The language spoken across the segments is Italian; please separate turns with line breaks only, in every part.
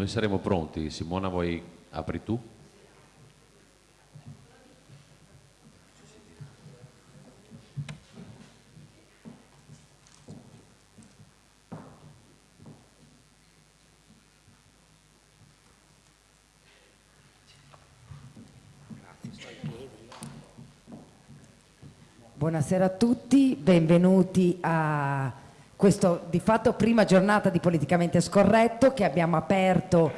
noi saremo pronti. Simona, vuoi apri tu?
Buonasera a tutti, benvenuti a questo di fatto prima giornata di Politicamente Scorretto che abbiamo aperto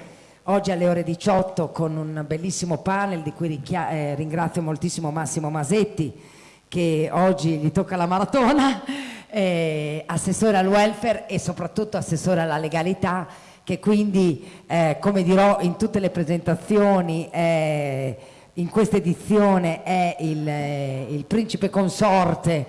oggi alle ore 18 con un bellissimo panel di cui eh, ringrazio moltissimo Massimo Masetti che oggi gli tocca la maratona, eh, assessore al welfare e soprattutto assessore alla legalità che quindi eh, come dirò in tutte le presentazioni eh, in questa edizione è il, eh, il principe consorte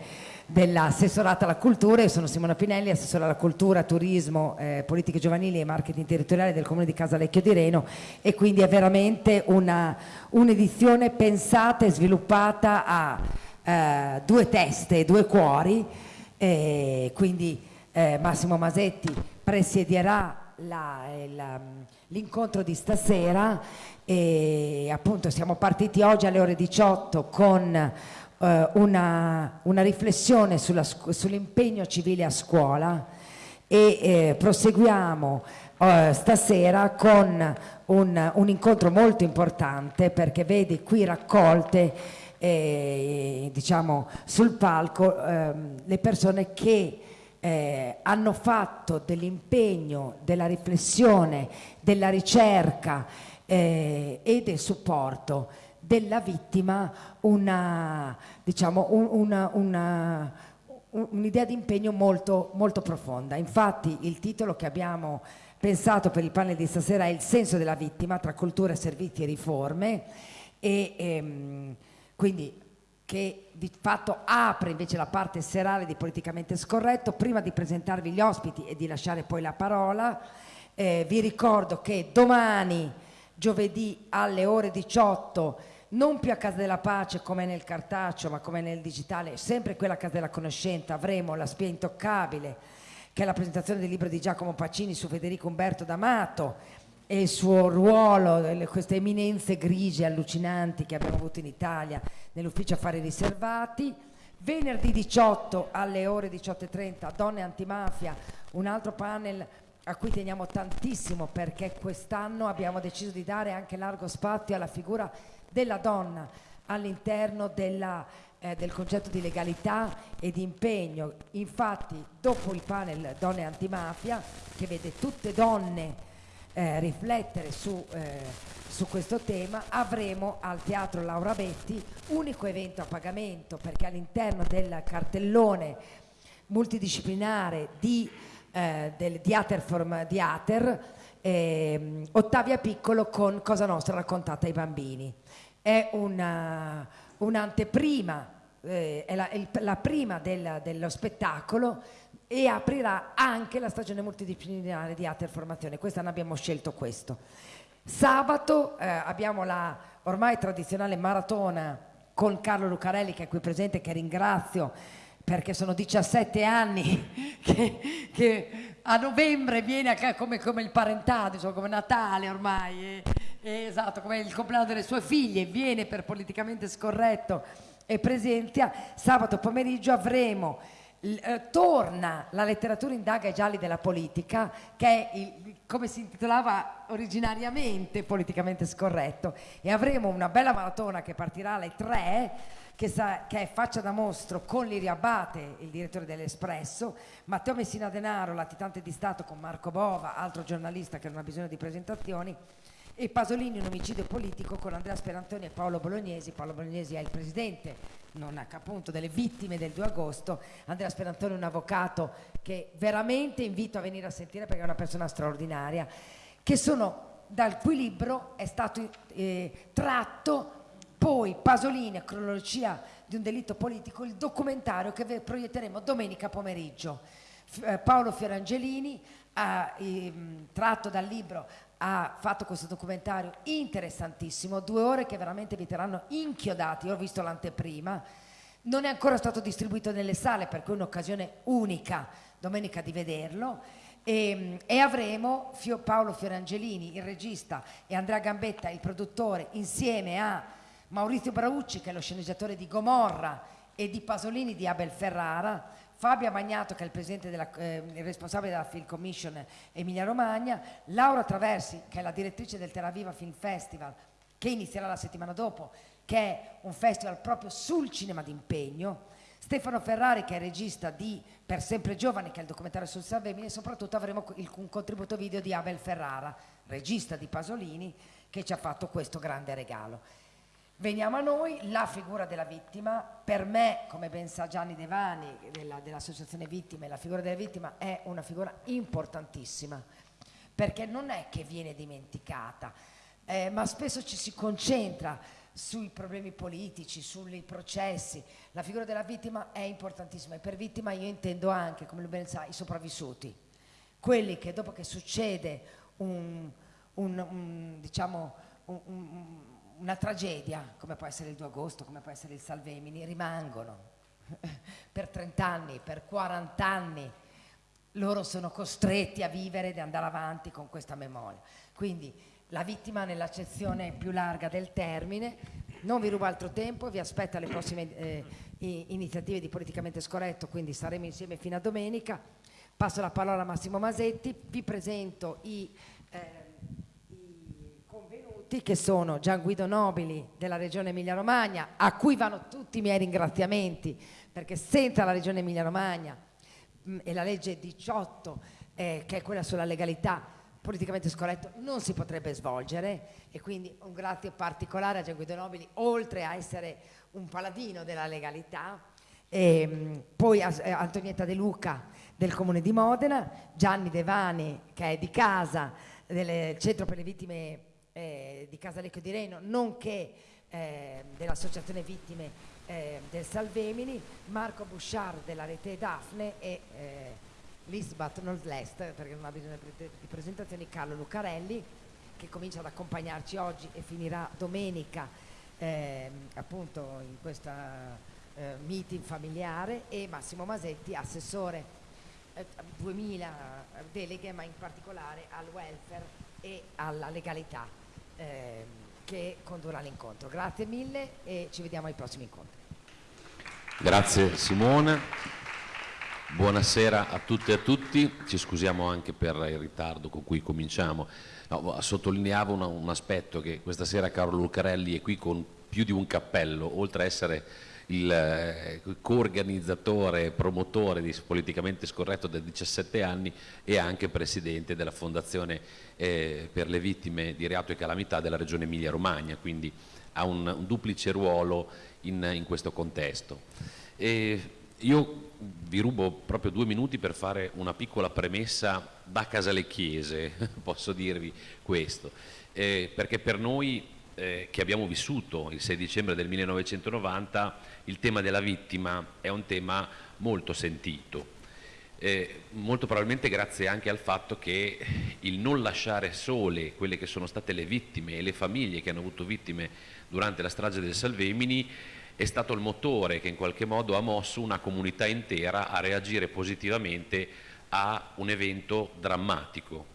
dell'assessorato alla cultura, io sono Simona Pinelli, assessore alla cultura, turismo, eh, politiche giovanili e marketing territoriale del comune di Casalecchio di Reno e quindi è veramente un'edizione un pensata e sviluppata a eh, due teste due cuori, e quindi eh, Massimo Masetti presiederà l'incontro di stasera e appunto siamo partiti oggi alle ore 18 con eh, una, una, riflessione sull'impegno civile a scuola e eh, proseguiamo eh, stasera con un, un, incontro molto importante perché vedi qui raccolte eh, diciamo sul palco ehm, le persone che eh, hanno fatto dell'impegno, della riflessione, della ricerca eh, e del supporto della vittima una, diciamo, una, un'idea di impegno molto, molto profonda. Infatti il titolo che abbiamo pensato per il panel di stasera è Il senso della vittima tra cultura, servizi e riforme e ehm, quindi che di fatto apre invece la parte serale di Politicamente Scorretto. Prima di presentarvi gli ospiti e di lasciare poi la parola, eh, vi ricordo che domani giovedì alle ore 18 non più a Casa della Pace come nel cartaceo ma come nel digitale, sempre quella Casa della Conoscenza, avremo la spia intoccabile che è la presentazione del libro di Giacomo Pacini su Federico Umberto D'Amato e il suo ruolo, queste eminenze grigie allucinanti che abbiamo avuto in Italia nell'ufficio affari riservati. Venerdì 18 alle ore 18.30 Donne Antimafia, un altro panel a cui teniamo tantissimo perché quest'anno abbiamo deciso di dare anche largo spazio alla figura della donna all'interno eh, del concetto di legalità e di impegno. Infatti dopo il panel Donne Antimafia, che vede tutte donne eh, riflettere su, eh, su, questo tema, avremo al Teatro Laura Betti unico evento a pagamento perché all'interno del cartellone multidisciplinare di eh, del Diater Diater, eh, Ottavia Piccolo con Cosa Nostra raccontata ai bambini. È un'anteprima, un eh, è, la, è la, prima del, dello spettacolo e aprirà anche la stagione multidisciplinare di Ater Formazione. Quest'anno abbiamo scelto questo. Sabato eh, abbiamo la ormai tradizionale maratona con Carlo Lucarelli che è qui presente, che ringrazio perché sono 17 anni che, che a novembre viene come, come, il parentado, insomma, come Natale ormai, e, esatto, come il compleanno delle sue figlie, viene per politicamente scorretto e presenzia. Sabato pomeriggio avremo, eh, torna la letteratura indaga i gialli della politica, che è il, come si intitolava originariamente politicamente scorretto, e avremo una bella maratona che partirà alle 3 che, sa, che, è faccia da mostro con Lirio Abate, il direttore dell'Espresso, Matteo Messina Denaro, latitante di Stato con Marco Bova, altro giornalista che non ha bisogno di presentazioni, e Pasolini un omicidio politico con Andrea Sperantoni e Paolo Bolognesi. Paolo Bolognesi è il presidente, non appunto, delle vittime del 2 agosto. Andrea Sperantoni è un avvocato che veramente invito a venire a sentire perché è una persona straordinaria, che sono dal cui libro è stato eh, tratto poi Pasolini, a cronologia di un delitto politico, il documentario che proietteremo domenica pomeriggio. Eh, Paolo Fiorangelini, ehm, tratto dal libro, ha fatto questo documentario interessantissimo, due ore che veramente vi terranno inchiodati, io ho visto l'anteprima, non è ancora stato distribuito nelle sale, per cui è un'occasione unica domenica di vederlo. E, e, avremo Fio, Paolo Fiorangelini, il regista, e Andrea Gambetta, il produttore, insieme a Maurizio Braucci, che è lo sceneggiatore di Gomorra, e di Pasolini di Abel Ferrara, Fabio Magnato, che è il, della, eh, il responsabile della Film Commission Emilia Romagna, Laura Traversi, che è la direttrice del Terra Viva Film Festival, che inizierà la settimana dopo, che è un festival proprio sul cinema d'impegno, Stefano Ferrari che è regista di Per sempre giovani che è il documentario sul Salvemini e soprattutto avremo il, un contributo video di Abel Ferrara, regista di Pasolini che ci ha fatto questo grande regalo. Veniamo a noi, la figura della vittima, per me, come ben sa Gianni Devani della, dell'Associazione Vittime, la figura della vittima è una figura importantissima perché non è che viene dimenticata, eh, ma spesso ci si concentra sui problemi politici, sui processi. La figura della vittima è importantissima e per vittima io intendo anche, come ben sa, i sopravvissuti, quelli che dopo che succede un, un, un, diciamo, una tragedia, come può essere il 2 agosto, come può essere il Salvemini, rimangono per 30 anni, per 40 anni. Loro sono costretti a vivere ed andare avanti con questa memoria. Quindi la vittima nell'accezione più larga del termine. Non vi rubo altro tempo, vi aspetto alle prossime eh, iniziative di Politicamente Scorretto, quindi saremo insieme fino a domenica. Passo la parola a Massimo Masetti, vi presento i, eh, convenuti che sono Gian Guido Nobili della Regione Emilia-Romagna, a cui vanno tutti i miei ringraziamenti, perché senza la Regione Emilia-Romagna mm, e la legge 18, eh, che è quella sulla legalità, politicamente scorretto non si potrebbe svolgere. E quindi un grazie particolare a Gian Guido Nobili oltre a essere un paladino della legalità e, ehm, poi a, a eh, Antonietta De Luca del comune di Modena Gianni Devani che è di casa del centro per le vittime eh, di Casalecchio di Reno nonché eh, dell'associazione vittime eh, del Salvemini Marco Bouchard della rete Daphne e eh, not last, perché non ha bisogno di presentazioni, Carlo Lucarelli, che comincia ad accompagnarci oggi e finirà domenica eh, appunto in questa eh, meeting familiare, e Massimo Masetti, assessore eh, 2000 deleghe, ma in particolare al welfare e alla legalità ehm, che condurrà l'incontro. Grazie mille e ci vediamo ai prossimi incontri.
Grazie Simone. Buonasera a tutte e a tutti, ci scusiamo anche per il ritardo con cui cominciamo. No, sottolineavo una, un aspetto che questa sera Carlo Lucarelli è qui con più di un cappello, oltre a essere il eh, co-organizzatore e promotore di Politicamente Scorretto da 17 anni e anche presidente della Fondazione eh, per le vittime di reato e calamità della Regione Emilia-Romagna, quindi ha un, un duplice ruolo in, in questo contesto. E io vi rubo proprio due minuti per fare una piccola premessa da casa le chiese, posso dirvi questo, eh, perché per noi eh, che abbiamo vissuto il 6 dicembre del 1990 il tema della vittima è un tema molto sentito, eh, molto probabilmente grazie anche al fatto che il non lasciare sole quelle che sono state le vittime e le famiglie che hanno avuto vittime durante la strage del Salvemini è stato il motore che in qualche modo ha mosso una comunità intera a reagire positivamente a un evento drammatico.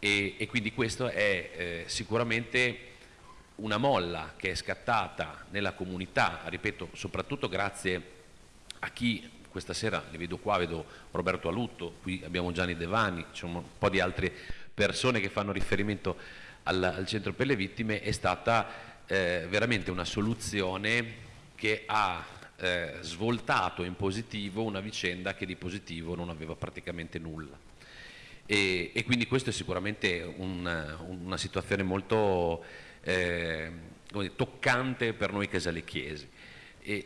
E, e quindi questo è eh, sicuramente una molla che è scattata nella comunità, ripeto, soprattutto grazie a chi questa sera, li vedo qua, vedo Roberto Alutto, qui abbiamo Gianni Devani, c'è un po' di altre persone che fanno riferimento al, al centro per le vittime, è stata eh, veramente una soluzione che ha eh, svoltato in positivo una vicenda che di positivo non aveva praticamente nulla. E, e quindi questo è sicuramente un, una situazione molto eh, toccante per noi casalecchiesi.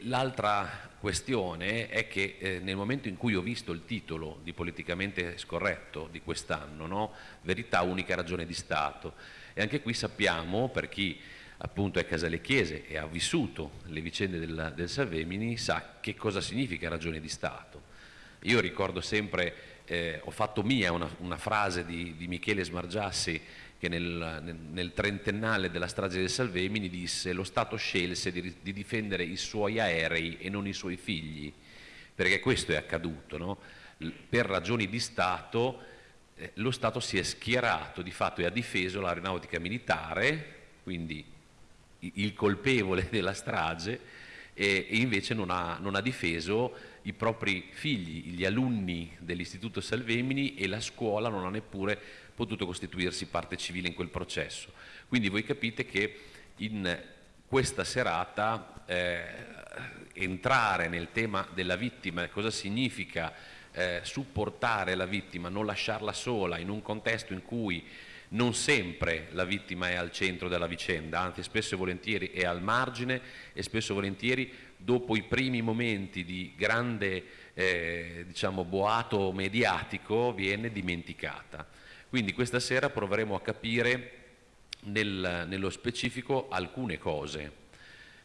L'altra questione è che eh, nel momento in cui ho visto il titolo di politicamente scorretto di quest'anno, no? verità unica ragione di Stato, e anche qui sappiamo, per chi appunto è Casale Chiese e ha vissuto le vicende del, del Salvemini, sa che cosa significa ragione di Stato. Io ricordo sempre, eh, ho fatto mia una, una frase di, di, Michele Smargiassi che nel, nel, trentennale della strage del Salvemini disse lo Stato scelse di, di, difendere i suoi aerei e non i suoi figli, perché questo è accaduto, no? per ragioni di Stato eh, lo Stato si è schierato di fatto e ha difeso l'aeronautica militare, quindi il colpevole della strage, e, invece non ha, non ha, difeso i propri figli, gli alunni dell'Istituto Salvemini e la scuola non ha neppure potuto costituirsi parte civile in quel processo. Quindi voi capite che in questa serata eh, entrare nel tema della vittima, cosa significa eh, supportare la vittima, non lasciarla sola in un contesto in cui non sempre la vittima è al centro della vicenda, anzi spesso e volentieri è al margine e spesso e volentieri dopo i primi momenti di grande eh, diciamo, boato mediatico viene dimenticata. Quindi questa sera proveremo a capire nel, nello specifico alcune cose,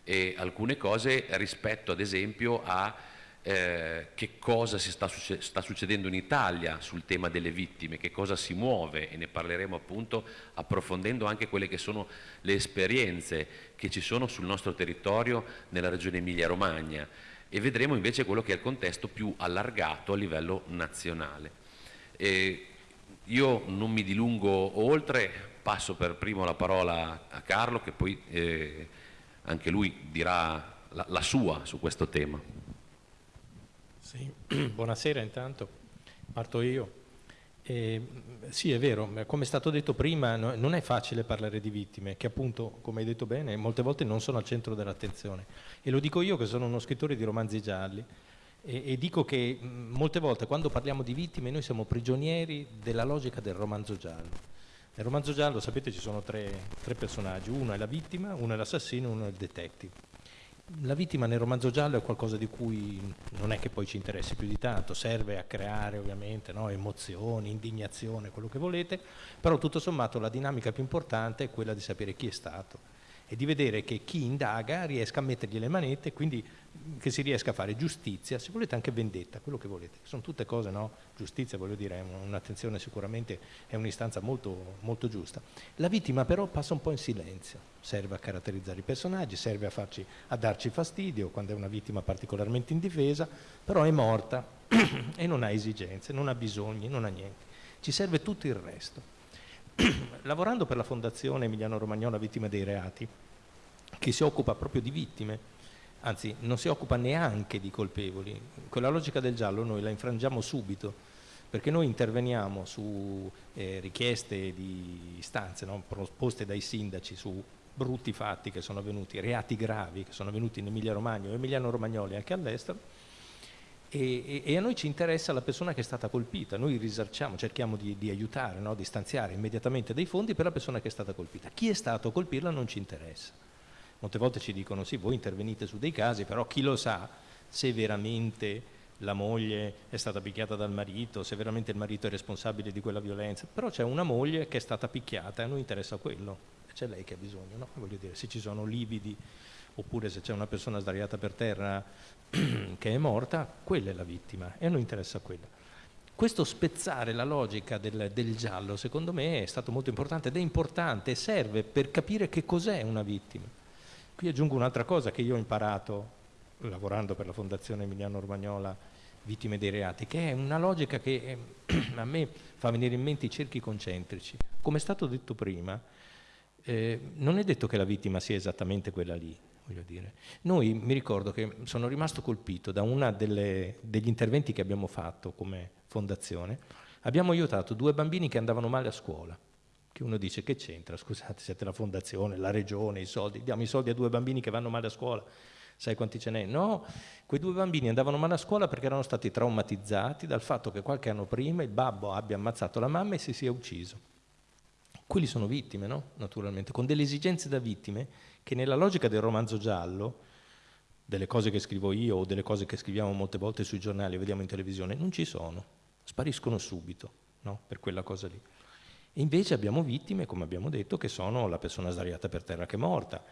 e alcune cose rispetto ad esempio a eh, che cosa si sta, sta, succedendo in Italia sul tema delle vittime, che cosa si muove e ne parleremo appunto approfondendo anche quelle che sono le esperienze che ci sono sul nostro territorio nella regione Emilia-Romagna e vedremo invece quello che è il contesto più allargato a livello nazionale. E io non mi dilungo oltre, passo per primo la parola a Carlo che poi eh, anche lui dirà la, la sua su questo tema.
Sì. Buonasera intanto, parto io. Eh, sì, è vero, come è stato detto prima, no, non è facile parlare di vittime, che appunto, come hai detto bene, molte volte non sono al centro dell'attenzione. E lo dico io che sono uno scrittore di romanzi gialli e, e dico che mh, molte volte quando parliamo di vittime noi siamo prigionieri della logica del romanzo giallo. Nel romanzo giallo, sapete, ci sono tre, tre personaggi, uno è la vittima, uno è l'assassino, uno è il detective. La vittima nel romanzo giallo è qualcosa di cui non è che poi ci interessi più di tanto, serve a creare ovviamente no, emozioni, indignazione, quello che volete, però tutto sommato la dinamica più importante è quella di sapere chi è stato e di vedere che chi indaga riesca a mettergli le manette, quindi che si riesca a fare giustizia, se volete anche vendetta, quello che volete. Sono tutte cose, no? Giustizia, voglio dire, è un'attenzione sicuramente, è un'istanza molto, molto giusta. La vittima però passa un po' in silenzio, serve a caratterizzare i personaggi, serve a, farci, a darci fastidio quando è una vittima particolarmente indifesa, però è morta e non ha esigenze, non ha bisogni, non ha niente. Ci serve tutto il resto. lavorando per la Fondazione Emiliano Romagnola Vittime dei Reati, che si occupa proprio di vittime, anzi non si occupa neanche di colpevoli, quella logica del giallo noi la infrangiamo subito, perché noi interveniamo su eh, richieste di istanze no? proposte dai sindaci su brutti fatti che sono avvenuti, reati gravi che sono avvenuti in Emilia Romagna o Emiliano Romagnoli anche all'estero, e, e, a noi ci interessa la persona che è stata colpita, noi risarciamo, cerchiamo di, di aiutare, no? di stanziare immediatamente dei fondi per la persona che è stata colpita. Chi è stato a colpirla non ci interessa. Molte volte ci dicono sì, voi intervenite su dei casi, però chi lo sa se veramente la moglie è stata picchiata dal marito, se veramente il marito è responsabile di quella violenza, però c'è una moglie che è stata picchiata e a noi interessa quello, c'è lei che ha bisogno, no? voglio dire, se ci sono lividi oppure se c'è una persona sdraiata per terra che è morta, quella è la vittima e a noi interessa quella. Questo spezzare la logica del, del, giallo, secondo me, è stato molto importante ed è importante serve per capire che cos'è una vittima. Qui aggiungo un'altra cosa che io ho imparato lavorando per la Fondazione Emiliano Romagnola Vittime dei Reati, che è una logica che eh, a me fa venire in mente i cerchi concentrici. Come è stato detto prima, eh, non è detto che la vittima sia esattamente quella lì, voglio dire. Noi mi ricordo che sono rimasto colpito da uno degli interventi che abbiamo fatto come fondazione. Abbiamo aiutato due bambini che andavano male a scuola. Che uno dice che c'entra, scusate, siete la fondazione, la regione, i soldi, diamo i soldi a due bambini che vanno male a scuola. Sai quanti ce n'è? No, quei due bambini andavano male a scuola perché erano stati traumatizzati dal fatto che qualche anno prima il babbo abbia ammazzato la mamma e si sia ucciso. Quelli sono vittime, no? Naturalmente, con delle esigenze da vittime che nella logica del romanzo giallo, delle cose che scrivo io o delle cose che scriviamo molte volte sui giornali o vediamo in televisione, non ci sono, spariscono subito, no? Per quella cosa lì. E invece abbiamo vittime, come abbiamo detto, che sono la persona sdraiata per terra che è morta,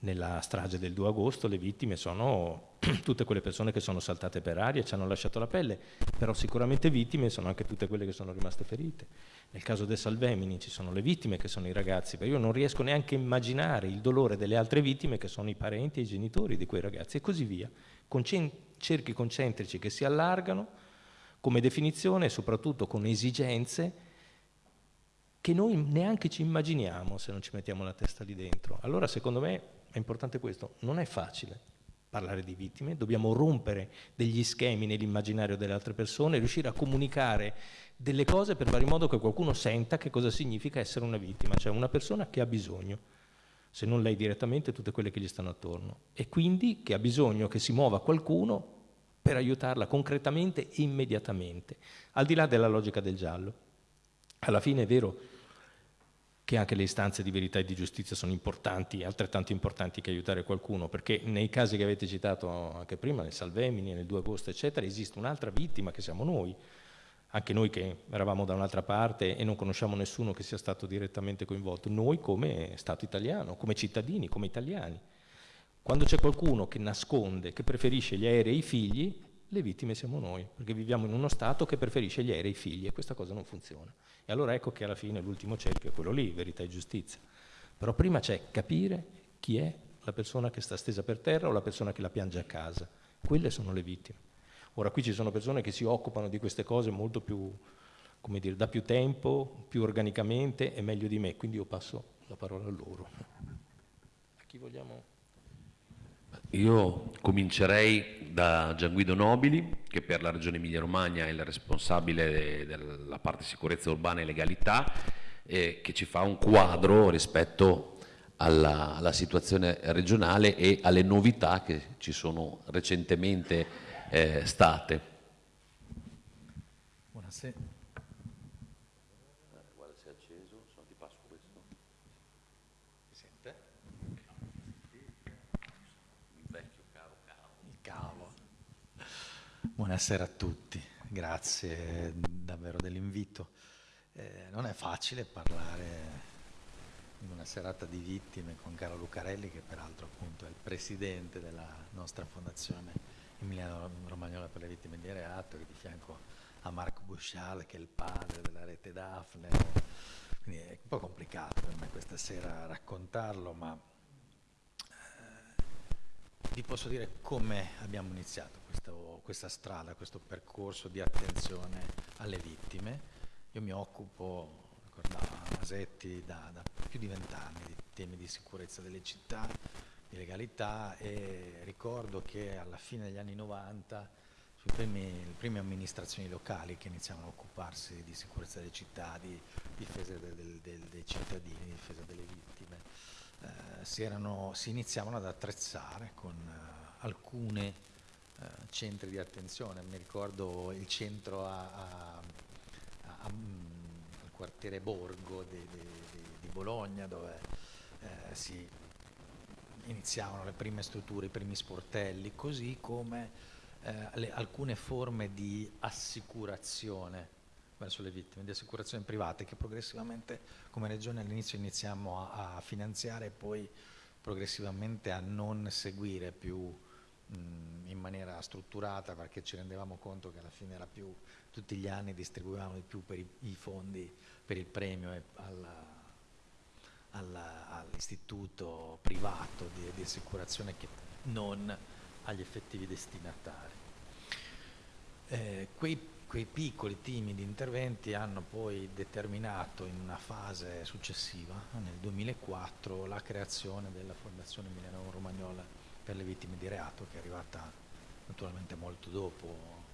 nella strage del 2 agosto le vittime sono tutte quelle persone che sono saltate per aria e ci hanno lasciato la pelle, però sicuramente vittime sono anche tutte quelle che sono rimaste ferite. Nel caso del Salvemini ci sono le vittime che sono i ragazzi, ma io non riesco neanche a immaginare il dolore delle altre vittime che sono i parenti e i genitori di quei ragazzi e così via, con cerchi concentrici che si allargano come definizione e soprattutto con esigenze che noi neanche ci immaginiamo se non ci mettiamo la testa lì dentro. Allora secondo me è importante questo, non è facile parlare di vittime, dobbiamo rompere degli schemi nell'immaginario delle altre persone, riuscire a comunicare delle cose per fare in modo che qualcuno senta che cosa significa essere una vittima, cioè una persona che ha bisogno, se non lei direttamente, tutte quelle che gli stanno attorno, e quindi che ha bisogno che si muova qualcuno per aiutarla concretamente e immediatamente, al di là della logica del giallo. Alla fine è vero che anche le istanze di verità e di giustizia sono importanti, altrettanto importanti che aiutare qualcuno, perché nei casi che avete citato anche prima, nel Salvemini, nel 2 agosto, eccetera, esiste un'altra vittima che siamo noi, anche noi che eravamo da un'altra parte e non conosciamo nessuno che sia stato direttamente coinvolto, noi come Stato italiano, come cittadini, come italiani. Quando c'è qualcuno che nasconde, che preferisce gli aerei e i figli, le vittime siamo noi, perché viviamo in uno Stato che preferisce gli aerei e i figli e questa cosa non funziona. E allora ecco che alla fine l'ultimo cerchio è quello lì, verità e giustizia. Però prima c'è capire chi è la persona che sta stesa per terra o la persona che la piange a casa. Quelle sono le vittime. Ora qui ci sono persone che si occupano di queste cose molto più, come dire, da più tempo, più organicamente e meglio di me, quindi io passo la parola a loro. A chi vogliamo?
Io comincerei da Gianguido Nobili, che per la Regione Emilia-Romagna è il responsabile della parte sicurezza urbana e legalità, e che ci fa un quadro rispetto alla, alla situazione regionale e alle novità che ci sono recentemente eh, state.
Buonasera. Buonasera a tutti, grazie davvero dell'invito. Eh, non è facile parlare in una serata di vittime con Carlo Lucarelli, che peraltro appunto è il presidente della nostra fondazione Emiliano Romagnola per le vittime di reato, che di fianco a Marco Buscial, che è il padre della rete Daphne. Quindi è un po' complicato per me questa sera raccontarlo, ma vi posso dire come abbiamo iniziato questo, questa strada, questo percorso di attenzione alle vittime. Io mi occupo, ricordava Masetti, da, da più di vent'anni di temi di sicurezza delle città, di legalità e ricordo che alla fine degli anni 90 primi, le prime amministrazioni locali che iniziavano a occuparsi di sicurezza delle città, di difesa del, del, dei cittadini, difesa delle vittime, si, erano, si, iniziavano ad attrezzare con eh, alcuni eh, centri di attenzione. Mi ricordo il centro a, a, a, al quartiere Borgo di, di, di Bologna dove eh, si iniziavano le prime strutture, i primi sportelli, così come eh, le, alcune forme di assicurazione verso le vittime, di assicurazioni private che progressivamente come regione all'inizio iniziamo a, a, finanziare e poi progressivamente a non seguire più in maniera strutturata perché ci rendevamo conto che alla fine era più, tutti gli anni distribuivamo di più per i, i fondi per il premio e all'istituto privato di, di assicurazione che non agli effettivi destinatari. Eh, quei quei piccoli timidi interventi hanno poi determinato in una fase successiva, nel 2004, la creazione della Fondazione Milano Romagnola per le vittime di reato, che è arrivata naturalmente molto dopo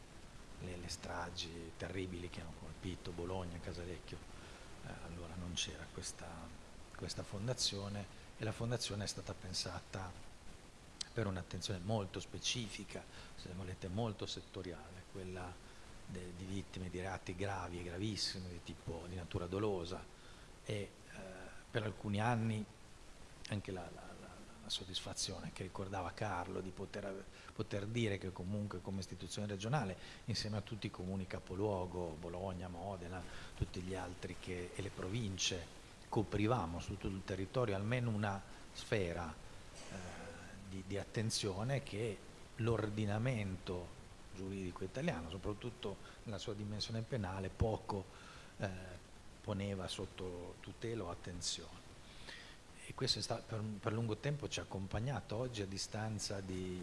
le, le stragi terribili che hanno colpito Bologna, Casalecchio. Eh, allora non c'era questa, questa fondazione e la fondazione è stata pensata per un'attenzione molto specifica, se volete molto settoriale, quella de, di vittime di reati gravi e gravissimi di tipo di natura dolosa. E eh, per alcuni anni anche la, la, la, la, soddisfazione che ricordava Carlo di poter, poter, dire che comunque come istituzione regionale insieme a tutti i comuni capoluogo, Bologna, Modena, tutti gli altri che, e le province coprivamo su tutto il territorio almeno una sfera eh, di, di attenzione che l'ordinamento giuridico italiano, soprattutto nella sua dimensione penale, poco eh, poneva sotto tutela o attenzione. E questo stato, per, per, lungo tempo ci ha accompagnato oggi a distanza di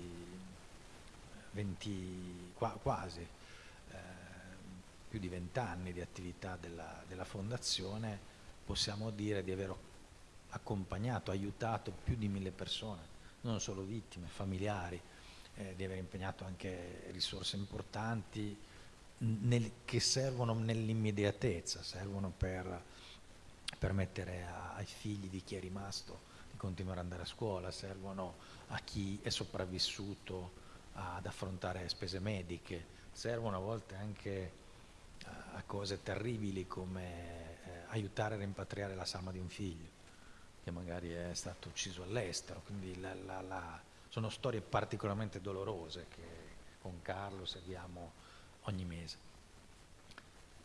20, qua, quasi eh, più di 20 anni di attività della, della Fondazione. possiamo dire di aver accompagnato, aiutato più di mille persone, non solo vittime, familiari, eh, di aver impegnato anche risorse importanti nel, che servono nell'immediatezza, servono per permettere ai figli di chi è rimasto di continuare ad andare a scuola, servono a chi è sopravvissuto ad affrontare spese mediche, servono a volte anche a cose terribili come eh, aiutare a rimpatriare la salma di un figlio che magari è stato ucciso all'estero, quindi la, la, la, sono storie particolarmente dolorose che con Carlo seguiamo ogni mese.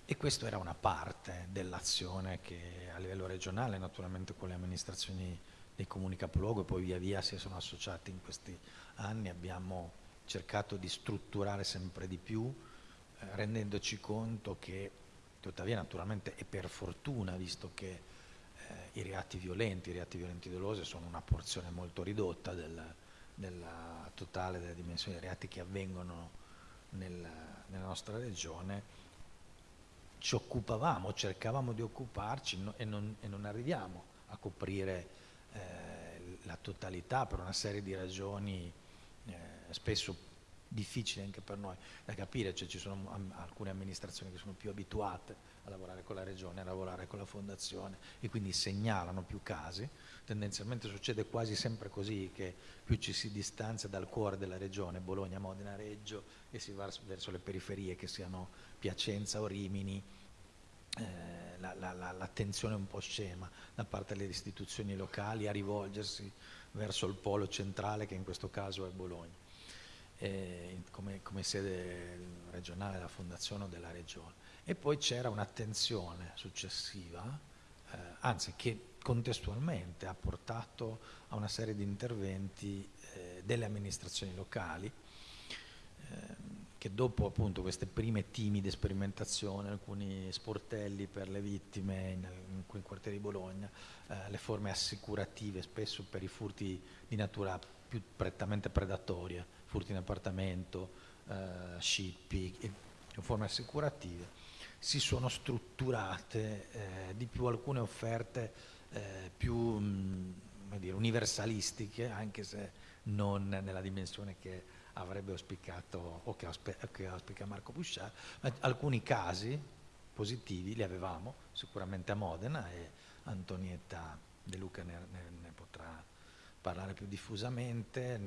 E questa era una parte dell'azione che a livello regionale, naturalmente con le amministrazioni dei comuni capoluogo e poi via via si sono associati in questi anni, abbiamo cercato di strutturare sempre di più, eh, rendendoci conto che, tuttavia naturalmente e per fortuna, visto che eh, i reati violenti, i reati violenti dolosi sono una porzione molto ridotta del, della totale delle dimensioni dei reati che avvengono nel, nella nostra regione, ci occupavamo, cercavamo di occuparci no, e, non, e, non, arriviamo a coprire eh, la totalità per una serie di ragioni eh, spesso difficili anche per noi da capire, cioè ci sono alcune amministrazioni che sono più abituate a lavorare con la regione, a lavorare con la fondazione e quindi segnalano più casi, tendenzialmente succede quasi sempre così che più ci si distanzia dal cuore della regione, Bologna, Modena, Reggio e si va verso le periferie che siano Piacenza o Rimini, eh, l'attenzione la, la, un po' scema da parte delle istituzioni locali a rivolgersi verso il polo centrale che in questo caso è Bologna, eh, come, come, sede regionale della fondazione o della regione. E poi c'era un'attenzione successiva, eh, anzi che contestualmente ha portato a una serie di interventi eh, delle amministrazioni locali eh, che dopo appunto queste prime timide sperimentazioni, alcuni sportelli per le vittime in, alcuni quartieri di Bologna, eh, le forme assicurative spesso per i furti di natura più prettamente predatoria, furti in appartamento, eh, scippi, forme assicurative, si sono strutturate eh, di più alcune offerte eh, più mh, dire, universalistiche, anche se non nella dimensione che avrebbe auspicato o che, che auspica Marco Busciar, ma alcuni casi positivi li avevamo sicuramente a Modena e Antonietta De Luca ne, ne, ne potrà parlare più diffusamente,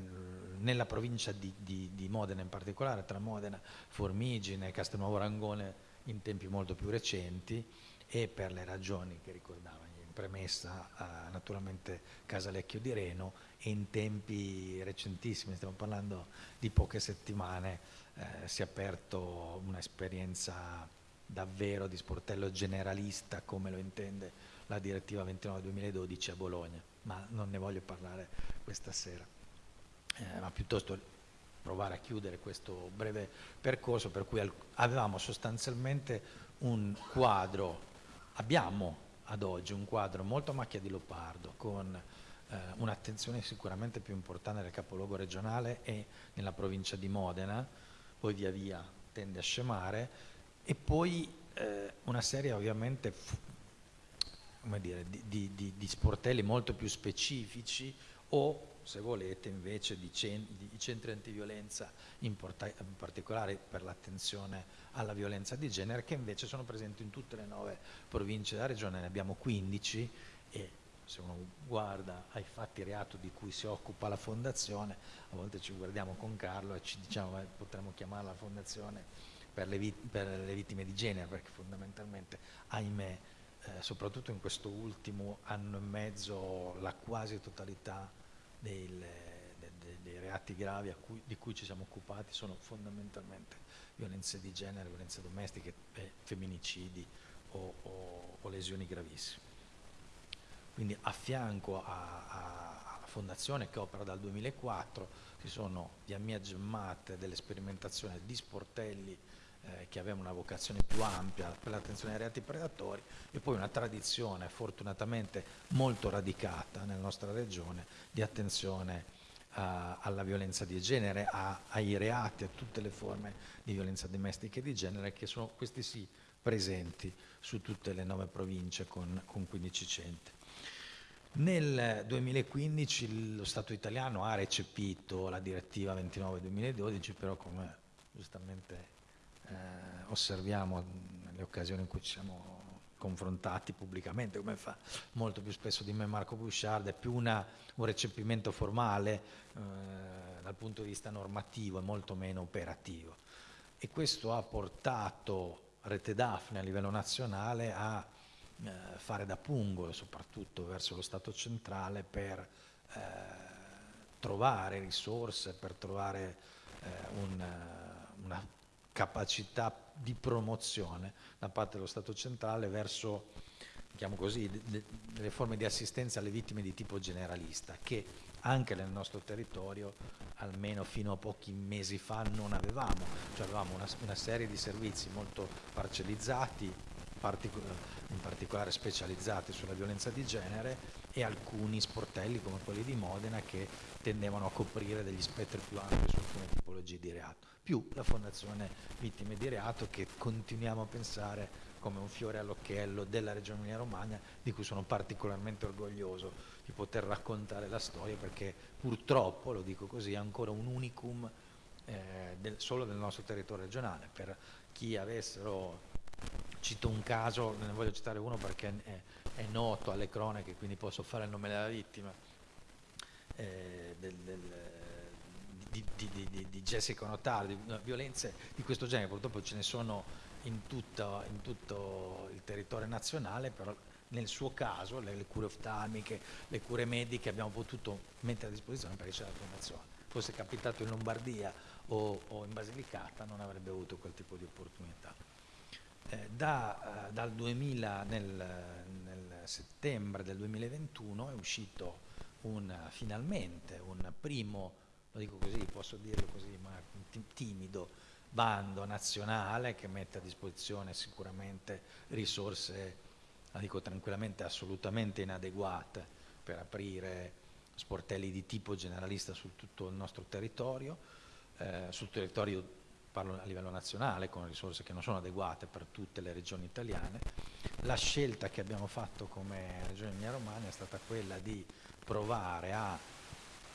nella provincia di, di, di, Modena in particolare, tra Modena, Formigine, Castelnuovo Rangone in tempi molto più recenti e per le ragioni che ricordava in premessa eh, naturalmente Casalecchio di Reno e in tempi recentissimi, stiamo parlando di poche settimane, eh, si è aperto un'esperienza davvero di sportello generalista come lo intende la direttiva 29-2012 a Bologna, ma non ne voglio parlare questa sera, eh, ma piuttosto provare a chiudere questo breve percorso per cui avevamo sostanzialmente un quadro, abbiamo ad oggi un quadro molto a macchia di leopardo con eh, un'attenzione sicuramente più importante nel capoluogo regionale e nella provincia di Modena, poi via via tende a scemare, e poi eh, una serie ovviamente dire, di, di, di, sportelli molto più specifici o se volete invece di, di centri antiviolenza in, in particolare per l'attenzione alla violenza di genere che invece sono presenti in tutte le nove province della regione, ne abbiamo 15 e se uno guarda ai fatti reato di cui si occupa la fondazione, a volte ci guardiamo con Carlo e ci diciamo eh, potremmo chiamarla fondazione per le, per le, vittime di genere, perché fondamentalmente, ahimè, eh, soprattutto in questo ultimo anno e mezzo, la quasi totalità dei, de, de, dei reati gravi cui, di cui ci siamo occupati sono fondamentalmente violenze di genere, violenze domestiche, eh, femminicidi o, o, o lesioni gravissime. Quindi a fianco alla fondazione che opera dal 2004 ci sono di Ammia Gemmate delle sperimentazioni di sportelli eh, che avevano una vocazione più ampia per l'attenzione ai reati predatori e poi una tradizione fortunatamente molto radicata nella nostra regione di attenzione a, alla violenza di genere, a, ai reati, a tutte le forme di violenza domestica e di genere che sono questi sì presenti su tutte le nove province con, con 15 centri. Nel 2015 lo Stato italiano ha recepito la direttiva 29-2012, però come giustamente eh, osserviamo nelle occasioni in cui ci siamo confrontati pubblicamente, come fa molto più spesso di me Marco Bouchard, è più una, un recepimento formale eh, dal punto di vista normativo e molto meno operativo. E questo ha portato Rete Daphne a livello nazionale a eh, fare da pungolo, soprattutto verso lo Stato centrale, per eh, trovare risorse, per trovare eh, un, una capacità di promozione da parte dello Stato centrale verso così, delle forme di assistenza alle vittime di tipo generalista che anche nel nostro territorio almeno fino a pochi mesi fa non avevamo, cioè avevamo una, una serie di servizi molto parcellizzati, particol in particolare specializzati sulla violenza di genere e alcuni sportelli come quelli di Modena che tendevano a coprire degli spettri più ampi su alcune tipologie di reato, più la Fondazione Vittime di Reato che continuiamo a pensare come un fiore all'occhiello della Regione Emilia Romagna di cui sono particolarmente orgoglioso di poter raccontare la storia perché purtroppo, lo dico così, è ancora un unicum eh, del, solo del nostro territorio regionale. Per chi avessero cito un caso, ne voglio citare uno perché è, è noto alle cronache, quindi posso fare il nome della vittima, eh, del, del, di, di, di, Jessica Notaro, di violenze di questo genere, purtroppo ce ne sono in tutto, in tutto il territorio nazionale, però nel suo caso le, le, cure oftalmiche, le cure mediche abbiamo potuto mettere a disposizione perché c'è la fondazione. Fosse capitato in Lombardia o, o in Basilicata non avrebbe avuto quel tipo di opportunità. Eh, da, eh, dal 2000, nel, nel, settembre del 2021 è uscito un, finalmente un primo, lo dico così, posso dirlo così, ma timido, bando nazionale che mette a disposizione sicuramente risorse, la dico tranquillamente, assolutamente inadeguate per aprire sportelli di tipo generalista su tutto il nostro territorio, eh, sul territorio parlo a livello nazionale, con risorse che non sono adeguate per tutte le regioni italiane. La scelta che abbiamo fatto come Regione Emilia Romagna è stata quella di provare a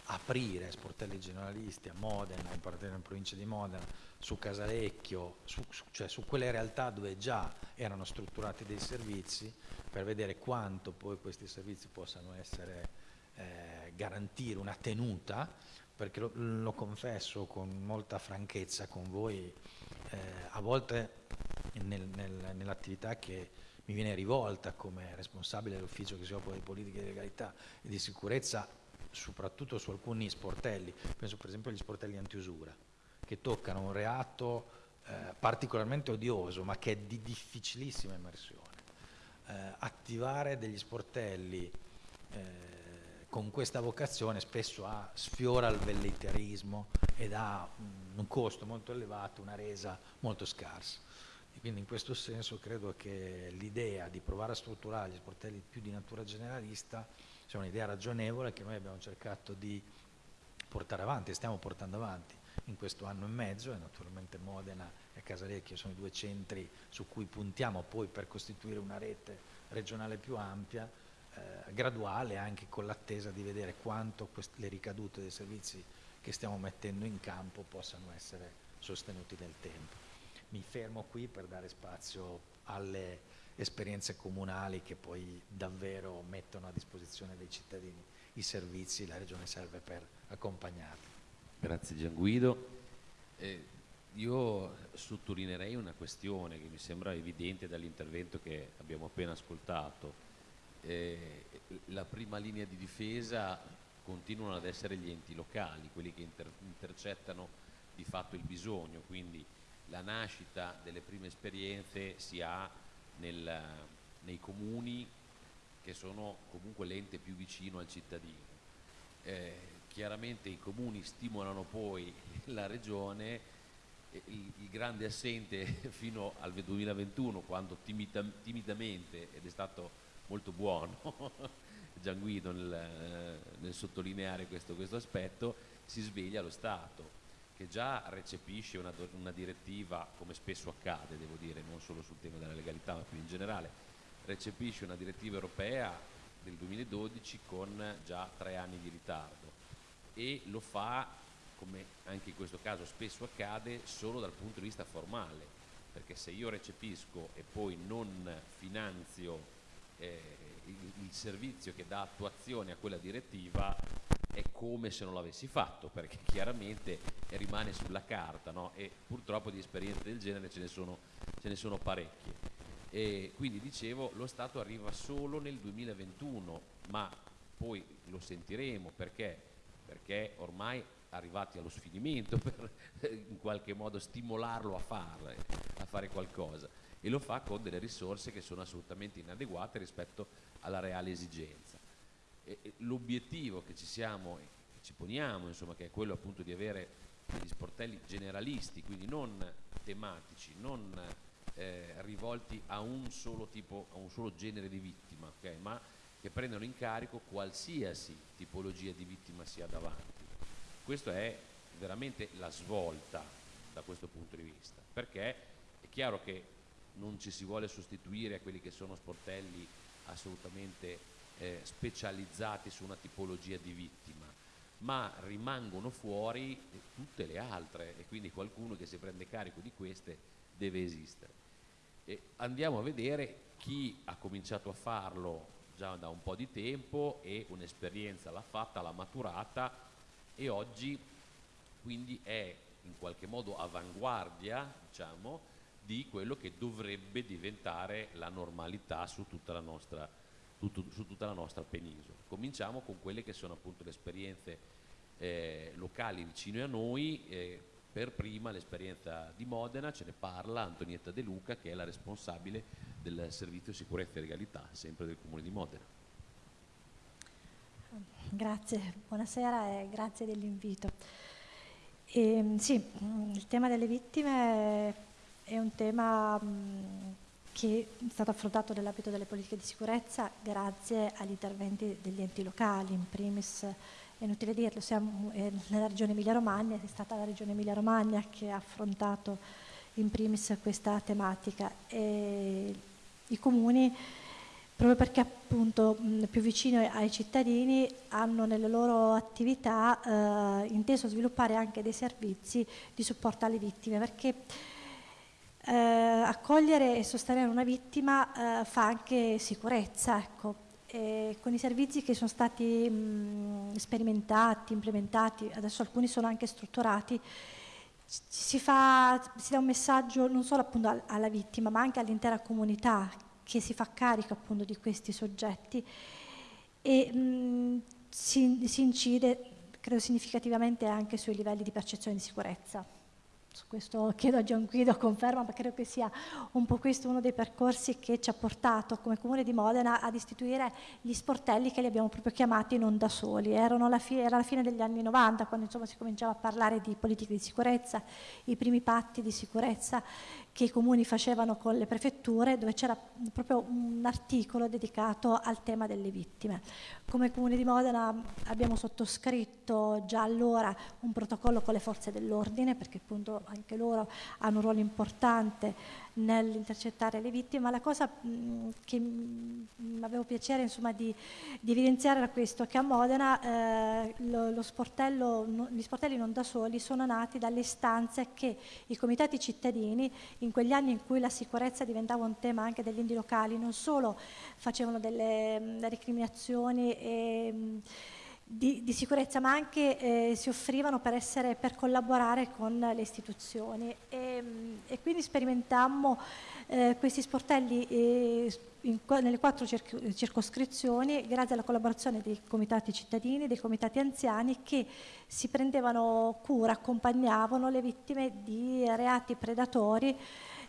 aprire sportelli generalisti a Modena, in particolare in provincia di Modena, su Casalecchio, su, su, cioè su quelle realtà dove già erano strutturati dei servizi, per vedere quanto poi questi servizi possano essere, eh, garantire una tenuta perché lo, lo, confesso con molta franchezza con voi, eh, a volte nel, nel, nell'attività che mi viene rivolta come responsabile dell'ufficio che si occupa di politica di legalità e di sicurezza, soprattutto su alcuni sportelli, penso per esempio agli sportelli antiusura, che toccano un reato eh, particolarmente odioso ma che è di difficilissima immersione. Eh, attivare degli sportelli eh, con questa vocazione spesso ha, sfiora il velleitarismo ed ha un costo molto elevato, una resa molto scarsa. E quindi in questo senso credo che l'idea di provare a strutturare gli sportelli più di natura generalista sia un'idea ragionevole che noi abbiamo cercato di portare avanti e stiamo portando avanti in questo anno e mezzo e naturalmente Modena e Casalecchio sono i due centri su cui puntiamo poi per costituire una rete regionale più ampia eh, graduale anche con l'attesa di vedere quanto le ricadute dei servizi che stiamo mettendo in campo possano essere sostenuti nel tempo. Mi fermo qui per dare spazio alle esperienze comunali che poi davvero mettono a disposizione dei cittadini i servizi, la Regione serve per accompagnarli.
Grazie Gianguido. Eh, io sottolineerei una questione che mi sembra evidente dall'intervento che abbiamo appena ascoltato eh, la prima linea di difesa continuano ad essere gli enti locali, quelli che inter intercettano di fatto il bisogno, quindi la nascita delle prime esperienze si ha nel, nei comuni che sono comunque l'ente più vicino al cittadino. Eh, chiaramente i comuni stimolano poi la regione, il, il, grande assente fino al 2021 quando timida, timidamente ed è stato molto buono Gianguido nel, nel sottolineare questo, questo, aspetto, si sveglia lo Stato, che già recepisce una, una, direttiva, come spesso accade, devo dire, non solo sul tema della legalità, ma più in generale, recepisce una direttiva europea del 2012 con già tre anni di ritardo e lo fa, come anche in questo caso spesso accade, solo dal punto di vista formale, perché se io recepisco e poi non finanzio eh, il, il servizio che dà attuazione a quella direttiva, è come se non l'avessi fatto, perché chiaramente rimane sulla carta no? e purtroppo di esperienze del genere ce ne sono, ce ne sono parecchie. E quindi dicevo, lo Stato arriva solo nel 2021, ma poi lo sentiremo perché, perché ormai arrivati allo sfinimento per in qualche modo stimolarlo a, farle, a fare qualcosa e lo fa con delle risorse che sono assolutamente inadeguate rispetto alla reale esigenza l'obiettivo che ci siamo ci poniamo, insomma, che è quello appunto di avere degli sportelli generalisti, quindi non tematici, non eh, rivolti a un solo tipo, a un solo genere di vittima, okay? ma che prendano in carico qualsiasi tipologia di vittima sia davanti. Questa è veramente la svolta da questo punto di vista, perché è chiaro che non ci si vuole sostituire a quelli che sono sportelli assolutamente eh, specializzati su una tipologia di vittima, ma rimangono fuori tutte le altre e quindi qualcuno che si prende carico di queste deve esistere. E andiamo a vedere chi ha cominciato a farlo già da un po' di tempo e un'esperienza l'ha fatta, l'ha maturata e oggi quindi è in qualche modo avanguardia diciamo, di quello che dovrebbe diventare la normalità su tutta la nostra tutto, su tutta la nostra penisola. Cominciamo con quelle che sono appunto le esperienze eh, locali vicine a noi, eh, per prima l'esperienza di Modena, ce ne parla Antonietta De Luca che è la responsabile del servizio sicurezza e legalità, sempre del comune di Modena.
Grazie, buonasera e grazie dell'invito. Ehm, sì, il tema delle vittime è un tema che è stato affrontato nell'ambito delle politiche di sicurezza grazie agli interventi degli enti locali, in primis è inutile dirlo, siamo eh, nella regione Emilia-Romagna, è stata la regione Emilia-Romagna che ha affrontato in primis questa tematica. E i comuni proprio perché appunto più vicino ai cittadini hanno nelle loro attività eh, inteso sviluppare anche dei servizi di supporto alle vittime perché eh, accogliere e sostenere una vittima eh, fa anche sicurezza, ecco. con i servizi che sono stati mh, sperimentati, implementati, adesso alcuni sono anche strutturati, si, fa, si dà un messaggio non solo appunto alla vittima ma anche all'intera comunità che si fa carico appunto di questi soggetti e mh, si, si incide credo significativamente anche sui livelli di percezione di sicurezza su questo chiedo a Gian Guido conferma, ma credo che sia un po' questo uno dei percorsi che ci ha portato come Comune di Modena ad istituire gli sportelli che li abbiamo proprio chiamati non da soli. La era la fine degli anni 90 quando insomma, si cominciava a parlare di politiche di sicurezza, i primi patti di sicurezza che i comuni facevano con le prefetture dove c'era proprio un articolo dedicato al tema delle vittime. Come Comune di Modena abbiamo sottoscritto già allora un protocollo con le forze dell'ordine perché appunto anche loro hanno un ruolo importante nell'intercettare le vittime, ma la cosa mh, che mi avevo piacere insomma, di, di, evidenziare era questo, che a Modena eh, lo, lo sportello, no, gli sportelli non da soli sono nati dalle istanze che i comitati cittadini in quegli anni in cui la sicurezza diventava un tema anche degli indi locali non solo facevano delle mh, recriminazioni e mh, di, di, sicurezza, ma anche eh, si offrivano per, essere, per, collaborare con le istituzioni. E, e quindi sperimentammo eh, questi sportelli eh, in, nelle quattro circoscrizioni grazie alla collaborazione dei comitati cittadini, dei comitati anziani che si prendevano cura, accompagnavano le vittime di reati predatori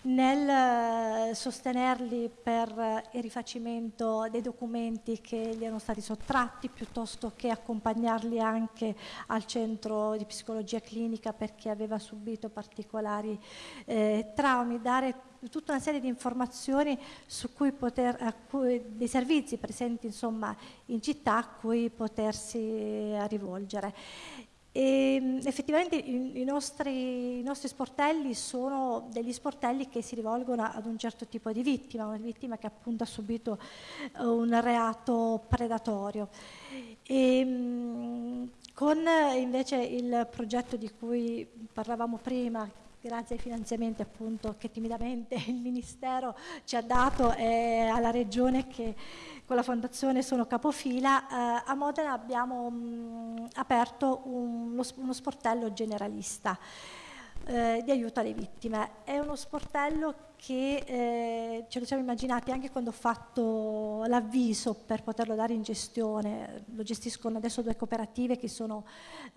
nel eh, sostenerli per eh, il rifacimento dei documenti che gli erano stati sottratti piuttosto che accompagnarli anche al centro di psicologia clinica perché aveva subito particolari eh, traumi, dare tutta una serie di informazioni su cui poter, cui, dei servizi presenti insomma, in città a cui potersi rivolgere. E mm, effettivamente i, nostri, i, nostri, sportelli sono degli sportelli che si rivolgono ad un certo tipo di vittima, una vittima che appunto ha subito eh, un reato predatorio. E, mm, con invece il progetto di cui parlavamo prima, grazie ai finanziamenti appunto che timidamente il Ministero ci ha dato e alla Regione che con la Fondazione sono capofila, eh, a Modena abbiamo mh, aperto un, uno sportello generalista eh, di aiuto alle vittime. È uno sportello che eh, ce lo siamo immaginati anche quando ho fatto l'avviso per poterlo dare in gestione, lo gestiscono adesso due cooperative che sono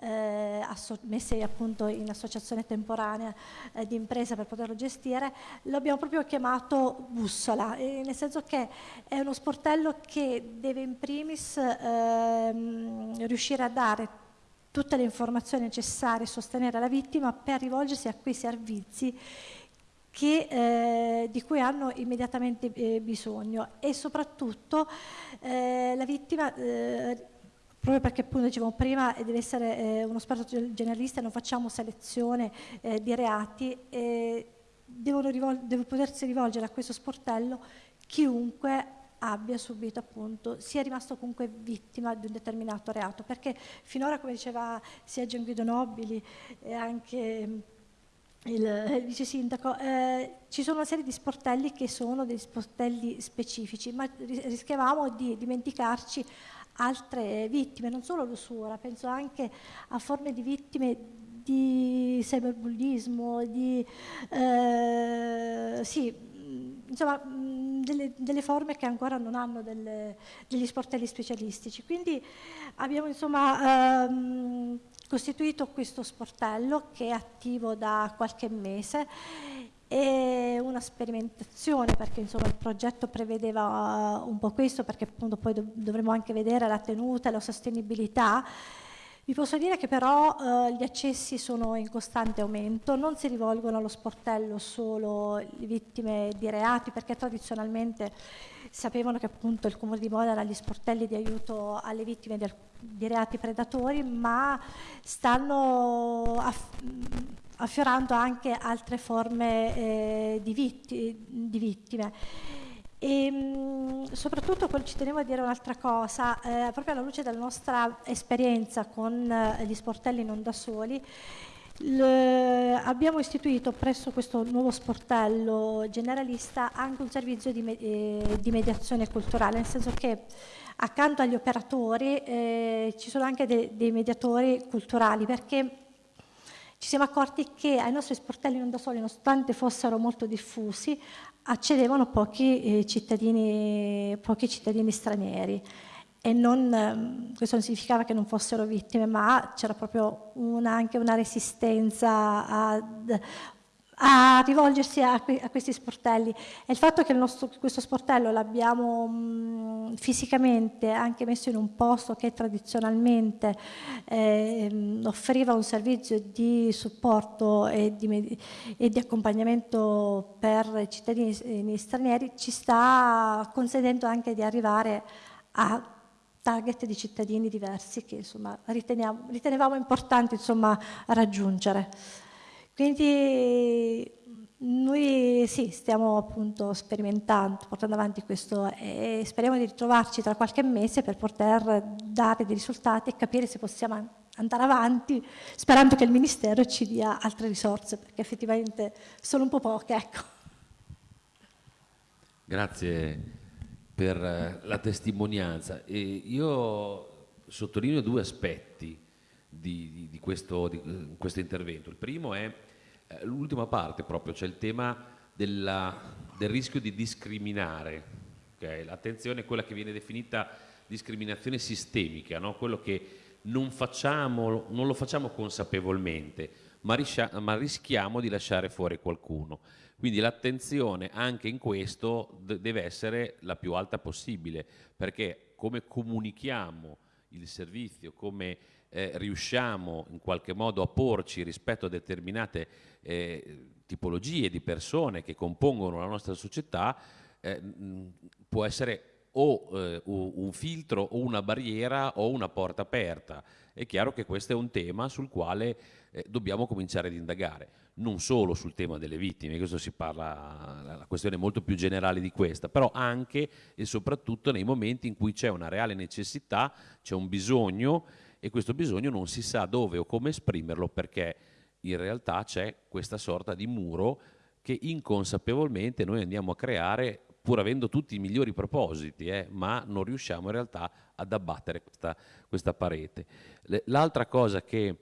eh, messe appunto in associazione temporanea eh, di impresa per poterlo gestire, lo abbiamo proprio chiamato bussola, nel senso che è uno sportello che deve in primis ehm, riuscire a dare tutte le informazioni necessarie a sostenere la vittima per rivolgersi a quei servizi che, eh, di cui hanno immediatamente eh, bisogno. E soprattutto eh, la vittima eh, proprio perché appunto dicevamo prima deve essere eh, uno esperto generalista non facciamo selezione eh, di reati devono deve potersi rivolgere a questo sportello chiunque abbia subito appunto, sia rimasto comunque vittima di un determinato reato, perché finora come diceva sia Gian Guido Nobili e anche il, il vice sindaco, eh, ci sono una serie di sportelli che sono dei sportelli specifici, ma rischiavamo di dimenticarci altre vittime, non solo l'usura, penso anche a forme di vittime di cyberbullismo, di eh, sì, insomma, delle, delle, forme che ancora non hanno delle, degli sportelli specialistici. Quindi abbiamo insomma, ehm, costituito questo sportello che è attivo da qualche mese è una sperimentazione perché insomma, il progetto prevedeva uh, un po' questo perché appunto poi dov dovremo anche vedere la tenuta e la sostenibilità vi posso dire che però eh, gli accessi sono in costante aumento, non si rivolgono allo sportello solo le vittime di reati perché tradizionalmente sapevano che appunto il Comune di Modena ha gli sportelli di aiuto alle vittime di, di reati predatori, ma stanno aff affiorando anche altre forme eh, di, vitti di vittime. E mh, soprattutto ci tenevo a dire un'altra cosa, eh, proprio alla luce della nostra esperienza con eh, gli sportelli non da soli, abbiamo istituito presso questo nuovo sportello generalista anche un servizio di, me eh, di mediazione culturale, nel senso che accanto agli operatori eh, ci sono anche de dei mediatori culturali, perché ci siamo accorti che ai nostri sportelli non da soli, nonostante fossero molto diffusi, accedevano pochi, eh, cittadini, pochi cittadini stranieri. E non, ehm, questo non significava che non fossero vittime, ma c'era proprio una, anche una resistenza ad, a rivolgersi a, a, questi sportelli e il fatto che il nostro, questo sportello l'abbiamo mm, fisicamente anche messo in un posto che tradizionalmente eh, offriva un servizio di supporto e di, e di accompagnamento per i cittadini stranieri ci sta consentendo anche di arrivare a target di cittadini diversi che insomma, ritenevamo importanti insomma, raggiungere. Quindi noi sì, stiamo appunto sperimentando, portando avanti questo e speriamo di ritrovarci tra qualche mese per poter dare dei risultati e capire se possiamo andare avanti, sperando che il Ministero ci dia altre risorse, perché effettivamente sono un po' poche. Ecco.
Grazie per la testimonianza. E io sottolineo due aspetti di, di, questo, di questo intervento. Il primo è eh, l'ultima parte proprio, c'è il tema della, del rischio di discriminare. Okay? L'attenzione è quella che viene definita discriminazione sistemica, no? quello che non, facciamo, non, lo facciamo consapevolmente, ma, ma, rischiamo di lasciare fuori qualcuno. Quindi l'attenzione anche in questo deve essere la più alta possibile, perché come comunichiamo il servizio, come eh, riusciamo in qualche modo a porci rispetto a determinate eh, tipologie di persone che compongono la nostra società, eh, può essere o eh, un filtro o una barriera o una porta aperta. È chiaro che questo è un tema sul quale eh, dobbiamo cominciare ad indagare, non solo sul tema delle vittime, questo si parla, la questione è molto più generale di questa, però anche e soprattutto nei momenti in cui c'è una reale necessità, c'è un bisogno e questo bisogno non si sa dove o come esprimerlo perché in realtà c'è questa sorta di muro che inconsapevolmente noi andiamo a creare pur avendo tutti i migliori propositi, eh, ma non riusciamo in realtà ad abbattere questa, questa parete. L'altra cosa che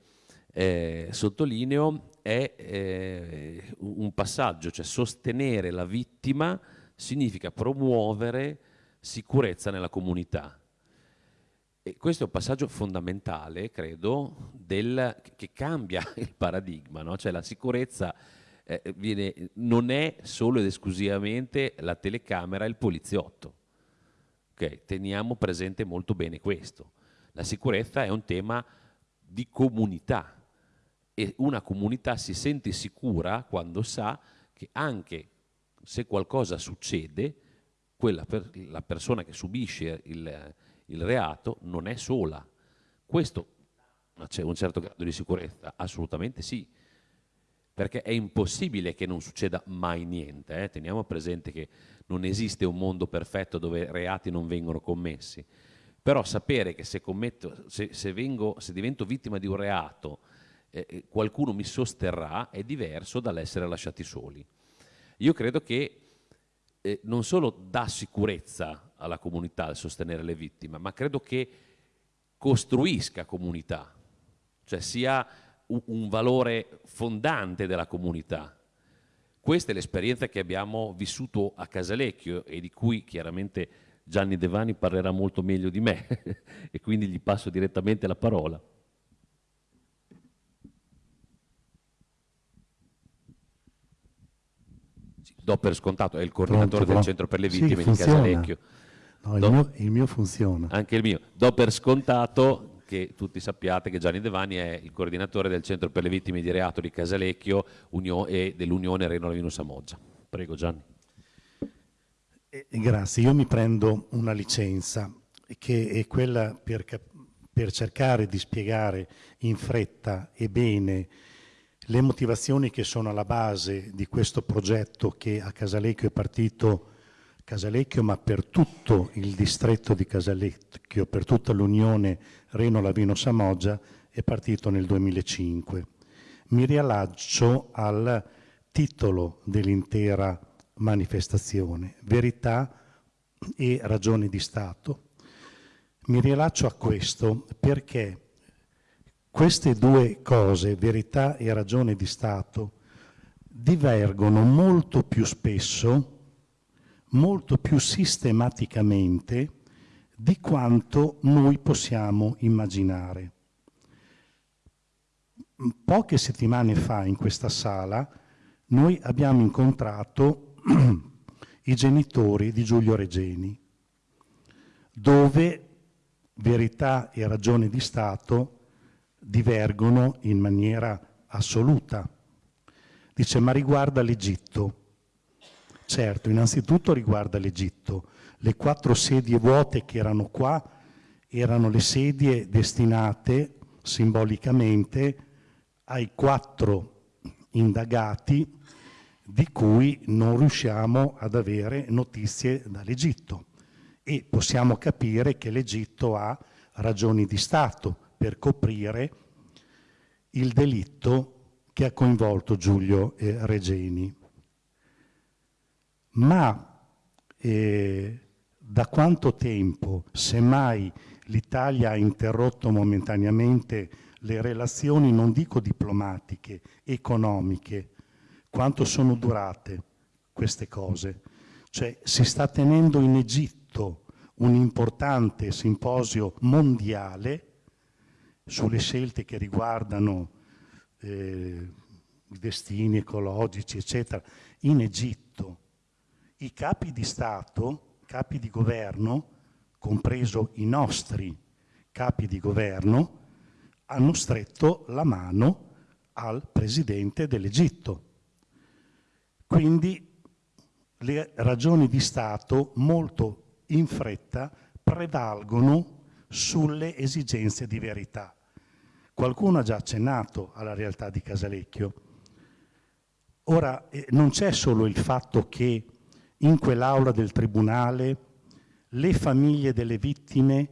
eh, sottolineo è eh, un passaggio, cioè sostenere la vittima significa promuovere sicurezza nella comunità. E questo è un passaggio fondamentale, credo, del, che cambia il paradigma, no? cioè la sicurezza eh, viene, non è solo ed esclusivamente la telecamera e il poliziotto. Okay? Teniamo presente molto bene questo. La sicurezza è un tema di comunità e una comunità si sente sicura quando sa che anche se qualcosa succede, quella per, la persona che subisce il, il reato non è sola. Questo c'è un certo grado di sicurezza? Assolutamente sì perché è impossibile che non succeda mai niente. Eh? Teniamo presente che non esiste un mondo perfetto dove reati non vengono commessi, però sapere che se, commetto, se, se, vengo, se divento vittima di un reato eh, eh, qualcuno mi sosterrà è diverso dall'essere lasciati soli. Io credo che eh, non solo dà sicurezza alla comunità il sostenere le vittime, ma credo che costruisca comunità, cioè sia un valore fondante della comunità. Questa è l'esperienza che abbiamo vissuto a Casalecchio e di cui chiaramente Gianni Devani parlerà molto meglio di me e quindi gli passo direttamente la parola. do per scontato, è il coordinatore Pronto, del centro per le vittime sì, di Casalecchio.
No, il, do, mio, il mio funziona.
Anche il mio. Do per scontato che tutti sappiate che Gianni Devani è il coordinatore del Centro per le Vittime di Reato di Casalecchio Unio e dell'Unione Reno Lavino Samoggia. Prego Gianni.
Eh, grazie, io mi prendo una licenza che è quella per, per cercare di spiegare in fretta e bene le motivazioni che sono alla base di questo progetto che a Casalecchio è partito Casalecchio, ma per tutto il distretto di Casalecchio, per tutta l'Unione Reno Lavino Samoggia, è partito nel 2005. Mi riallaccio al titolo dell'intera manifestazione, Verità e ragioni di Stato. Mi riallaccio a questo perché queste due cose, verità e ragione di Stato, divergono molto più spesso molto più sistematicamente di quanto noi possiamo immaginare. Poche settimane fa in questa sala noi abbiamo incontrato i genitori di Giulio Regeni, dove verità e ragione di Stato divergono in maniera assoluta. Dice, ma riguarda l'Egitto. Certo, innanzitutto riguarda l'Egitto. Le quattro sedie vuote che erano qua erano le sedie destinate simbolicamente ai quattro indagati di cui non riusciamo ad avere notizie dall'Egitto e possiamo capire che l'Egitto ha ragioni di Stato per coprire il delitto che ha coinvolto Giulio Regeni ma eh, da quanto tempo, semmai l'Italia ha interrotto momentaneamente le relazioni, non dico diplomatiche, economiche, quanto sono durate queste cose? Cioè si sta tenendo in Egitto un importante simposio mondiale sulle scelte che riguardano eh, destini ecologici, eccetera, in Egitto i capi di Stato, capi di governo, compreso i nostri capi di governo, hanno stretto la mano al presidente dell'Egitto. Quindi le ragioni di Stato molto in fretta prevalgono sulle esigenze di verità. Qualcuno ha già accennato alla realtà di Casalecchio. Ora, eh, non c'è solo il fatto che in quell'aula del tribunale le famiglie delle vittime,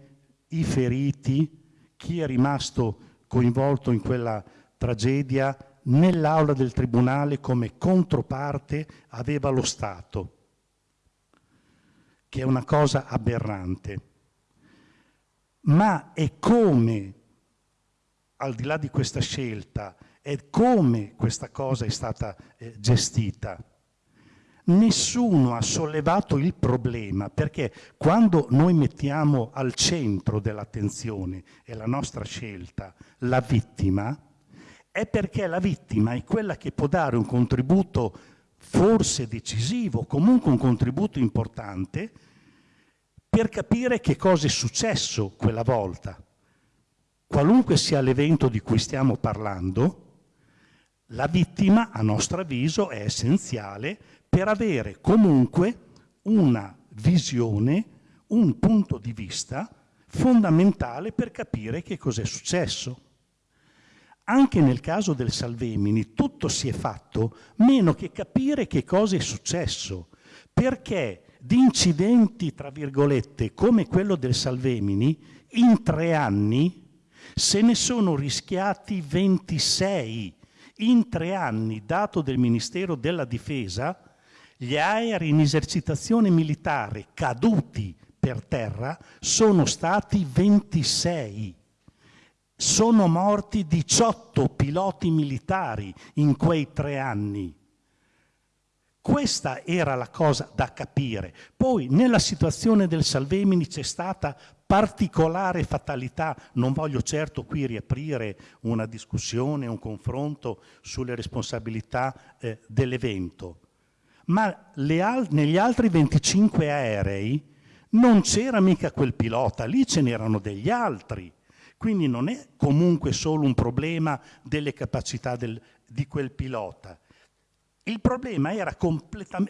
i feriti, chi è rimasto coinvolto in quella tragedia, nell'aula del tribunale come controparte aveva lo Stato, che è una cosa aberrante. Ma è come, al di là di questa scelta, è come questa cosa è stata eh, gestita. Nessuno ha sollevato il problema perché quando noi mettiamo al centro dell'attenzione e la nostra scelta la vittima, è perché la vittima è quella che può dare un contributo forse decisivo, comunque un contributo importante, per capire che cosa è successo quella volta. Qualunque sia l'evento di cui stiamo parlando, la vittima, a nostro avviso, è essenziale per avere comunque una visione, un punto di vista fondamentale per capire che cos'è successo. Anche nel caso del Salvemini tutto si è fatto meno che capire che cosa è successo, perché di incidenti, tra virgolette, come quello del Salvemini, in tre anni se ne sono rischiati 26 in tre anni, dato del Ministero della Difesa, gli aerei in esercitazione militare caduti per terra sono stati 26. Sono morti 18 piloti militari in quei tre anni. Questa era la cosa da capire. Poi nella situazione del Salvemini c'è stata particolare fatalità, non voglio certo qui riaprire una discussione, un confronto sulle responsabilità eh, dell'evento, ma al negli altri 25 aerei non c'era mica quel pilota, lì ce n'erano degli altri. Quindi non è comunque solo un problema delle capacità del, di quel pilota. Il problema era,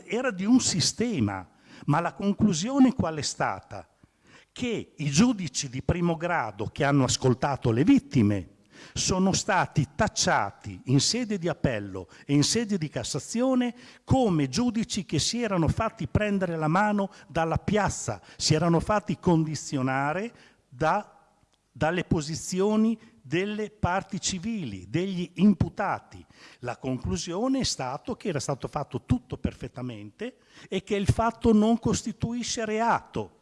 era di un sistema, ma la conclusione qual è stata? che i giudici di primo grado che hanno ascoltato le vittime sono stati tacciati in sede di appello e in sede di Cassazione come giudici che si erano fatti prendere la mano dalla piazza, si erano fatti condizionare da, dalle posizioni delle parti civili, degli imputati. La conclusione è stato che era stato fatto tutto perfettamente e che il fatto non costituisce reato.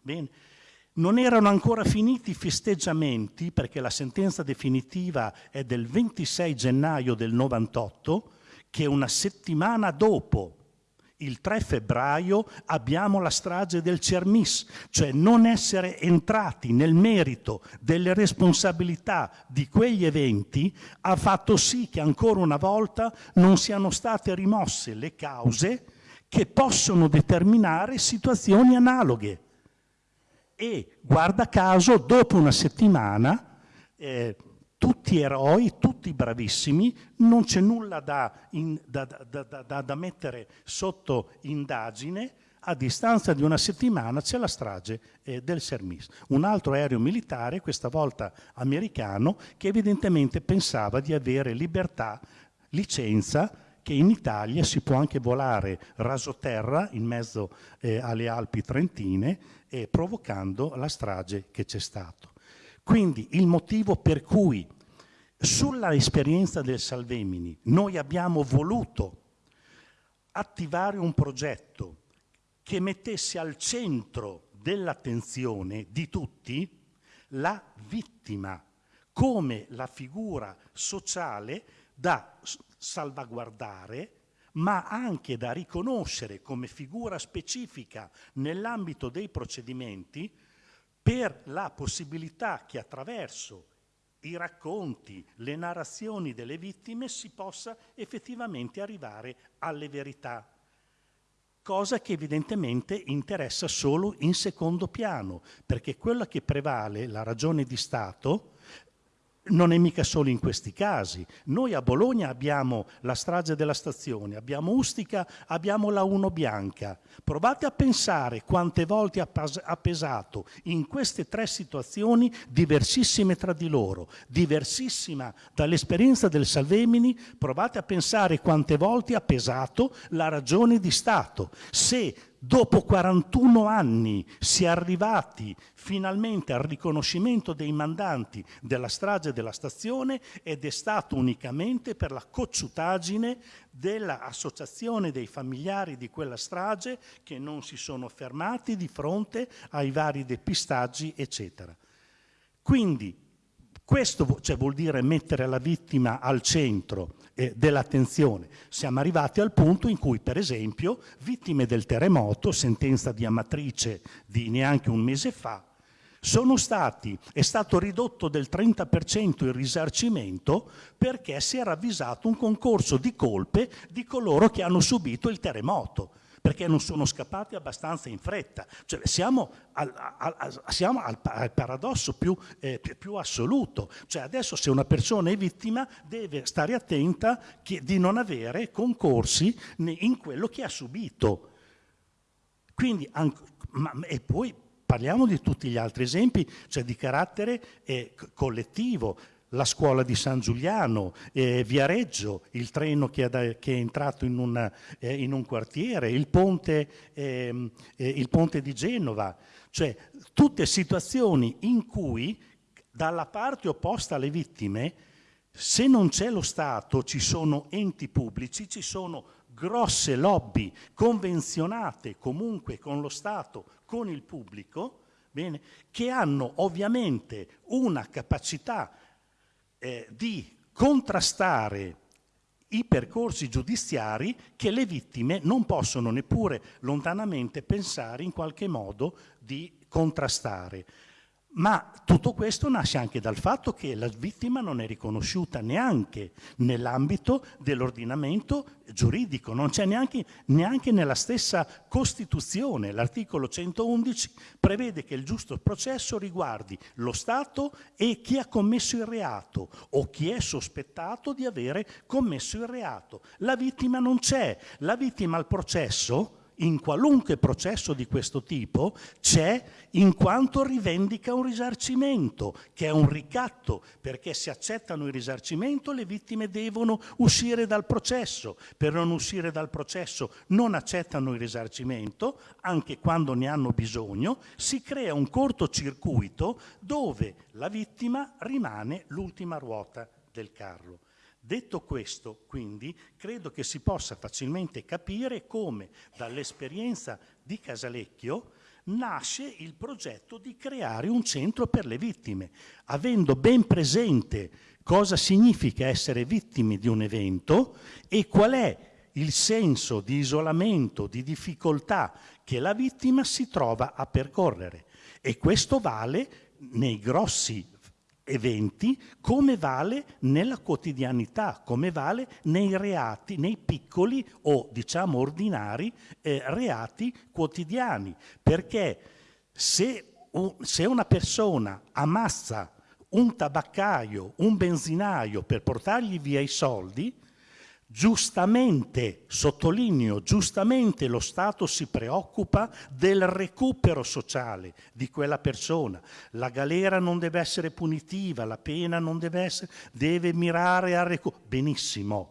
Bene. Non erano ancora finiti i festeggiamenti perché la sentenza definitiva è del 26 gennaio del 98 che una settimana dopo il 3 febbraio abbiamo la strage del Cermis, cioè non essere entrati nel merito delle responsabilità di quegli eventi ha fatto sì che ancora una volta non siano state rimosse le cause che possono determinare situazioni analoghe e guarda caso dopo una settimana eh, tutti eroi, tutti bravissimi, non c'è nulla da, in, da, da, da, mettere sotto indagine, a distanza di una settimana c'è la strage eh, del Sermis, un altro aereo militare, questa volta americano, che evidentemente pensava di avere libertà, licenza che in Italia si può anche volare rasoterra in mezzo eh, alle Alpi Trentine eh, provocando la strage che c'è stato. Quindi il motivo per cui sulla esperienza del Salvemini noi abbiamo voluto attivare un progetto che mettesse al centro dell'attenzione di tutti la vittima come la figura sociale da salvaguardare, ma anche da riconoscere come figura specifica nell'ambito dei procedimenti per la possibilità che attraverso i racconti, le narrazioni delle vittime si possa effettivamente arrivare alle verità, cosa che evidentemente interessa solo in secondo piano, perché quella che prevale, la ragione di Stato, non è mica solo in questi casi. Noi a Bologna abbiamo la strage della stazione, abbiamo Ustica, abbiamo la Uno Bianca. Provate a pensare quante volte ha pesato in queste tre situazioni diversissime tra di loro, diversissima dall'esperienza del Salvemini, provate a pensare quante volte ha pesato la ragione di Stato. Se dopo 41 anni si è arrivati finalmente al riconoscimento dei mandanti della strage della stazione ed è stato unicamente per la cocciutaggine dell'associazione dei familiari di quella strage che non si sono fermati di fronte ai vari depistaggi, eccetera. Quindi questo cioè, vuol dire mettere la vittima al centro eh, dell'attenzione. Siamo arrivati al punto in cui, per esempio, vittime del terremoto, sentenza di Amatrice di neanche un mese fa, stati, è stato ridotto del 30% il risarcimento perché si era avvisato un concorso di colpe di coloro che hanno subito il terremoto perché non sono scappati abbastanza in fretta. Cioè, siamo, al, al, siamo al, al, paradosso più, eh, più, assoluto. Cioè, adesso se una persona è vittima deve stare attenta che, di non avere concorsi in quello che ha subito. Quindi, ma, e poi parliamo di tutti gli altri esempi, cioè di carattere eh, collettivo la scuola di San Giuliano, eh, Viareggio, il treno che, da, che è entrato in, una, eh, in, un quartiere, il ponte, ehm, eh, il ponte di Genova, cioè tutte situazioni in cui dalla parte opposta alle vittime, se non c'è lo Stato, ci sono enti pubblici, ci sono grosse lobby convenzionate comunque con lo Stato, con il pubblico, bene, che hanno ovviamente una capacità eh, di contrastare i percorsi giudiziari che le vittime non possono neppure lontanamente pensare in qualche modo di contrastare. Ma tutto questo nasce anche dal fatto che la vittima non è riconosciuta neanche nell'ambito dell'ordinamento giuridico, non c'è neanche, neanche, nella stessa Costituzione. L'articolo 111 prevede che il giusto processo riguardi lo Stato e chi ha commesso il reato o chi è sospettato di avere commesso il reato. La vittima non c'è, la vittima al processo in qualunque processo di questo tipo c'è in quanto rivendica un risarcimento, che è un ricatto, perché se accettano il risarcimento le vittime devono uscire dal processo. Per non uscire dal processo non accettano il risarcimento, anche quando ne hanno bisogno, si crea un cortocircuito dove la vittima rimane l'ultima ruota del carro. Detto questo, quindi, credo che si possa facilmente capire come dall'esperienza di Casalecchio nasce il progetto di creare un centro per le vittime, avendo ben presente cosa significa essere vittime di un evento e qual è il senso di isolamento, di difficoltà che la vittima si trova a percorrere. E questo vale nei grossi eventi come vale nella quotidianità, come vale nei reati, nei piccoli o diciamo ordinari eh, reati quotidiani. Perché se, se una persona ammazza un tabaccaio, un benzinaio per portargli via i soldi, Giustamente, sottolineo, giustamente lo Stato si preoccupa del recupero sociale di quella persona. La galera non deve essere punitiva, la pena non deve essere, deve mirare al recupero. Benissimo,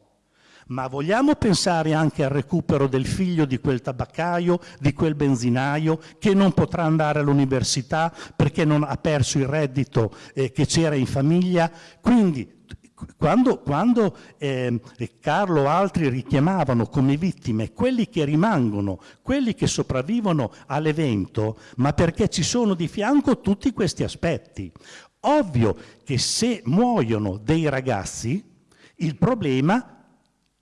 ma vogliamo pensare anche al recupero del figlio di quel tabaccaio, di quel benzinaio che non potrà andare all'università perché non ha perso il reddito eh, che c'era in famiglia? Quindi quando, quando eh, Carlo o altri richiamavano come vittime quelli che rimangono, quelli che sopravvivono all'evento, ma perché ci sono di fianco tutti questi aspetti. Ovvio che se muoiono dei ragazzi, il problema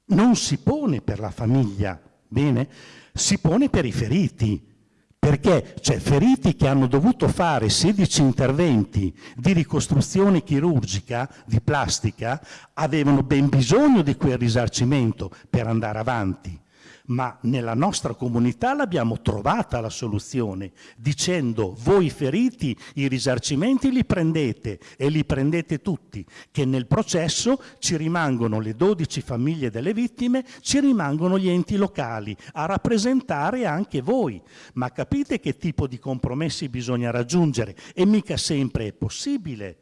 non si pone per la famiglia, bene? Si pone per i feriti perché cioè, feriti che hanno dovuto fare 16 interventi di ricostruzione chirurgica, di plastica, avevano ben bisogno di quel risarcimento per andare avanti. Ma nella nostra comunità l'abbiamo trovata la soluzione, dicendo voi feriti i risarcimenti li prendete e li prendete tutti, che nel processo ci rimangono le 12 famiglie delle vittime, ci rimangono gli enti locali a rappresentare anche voi. Ma capite che tipo di compromessi bisogna raggiungere e mica sempre è possibile.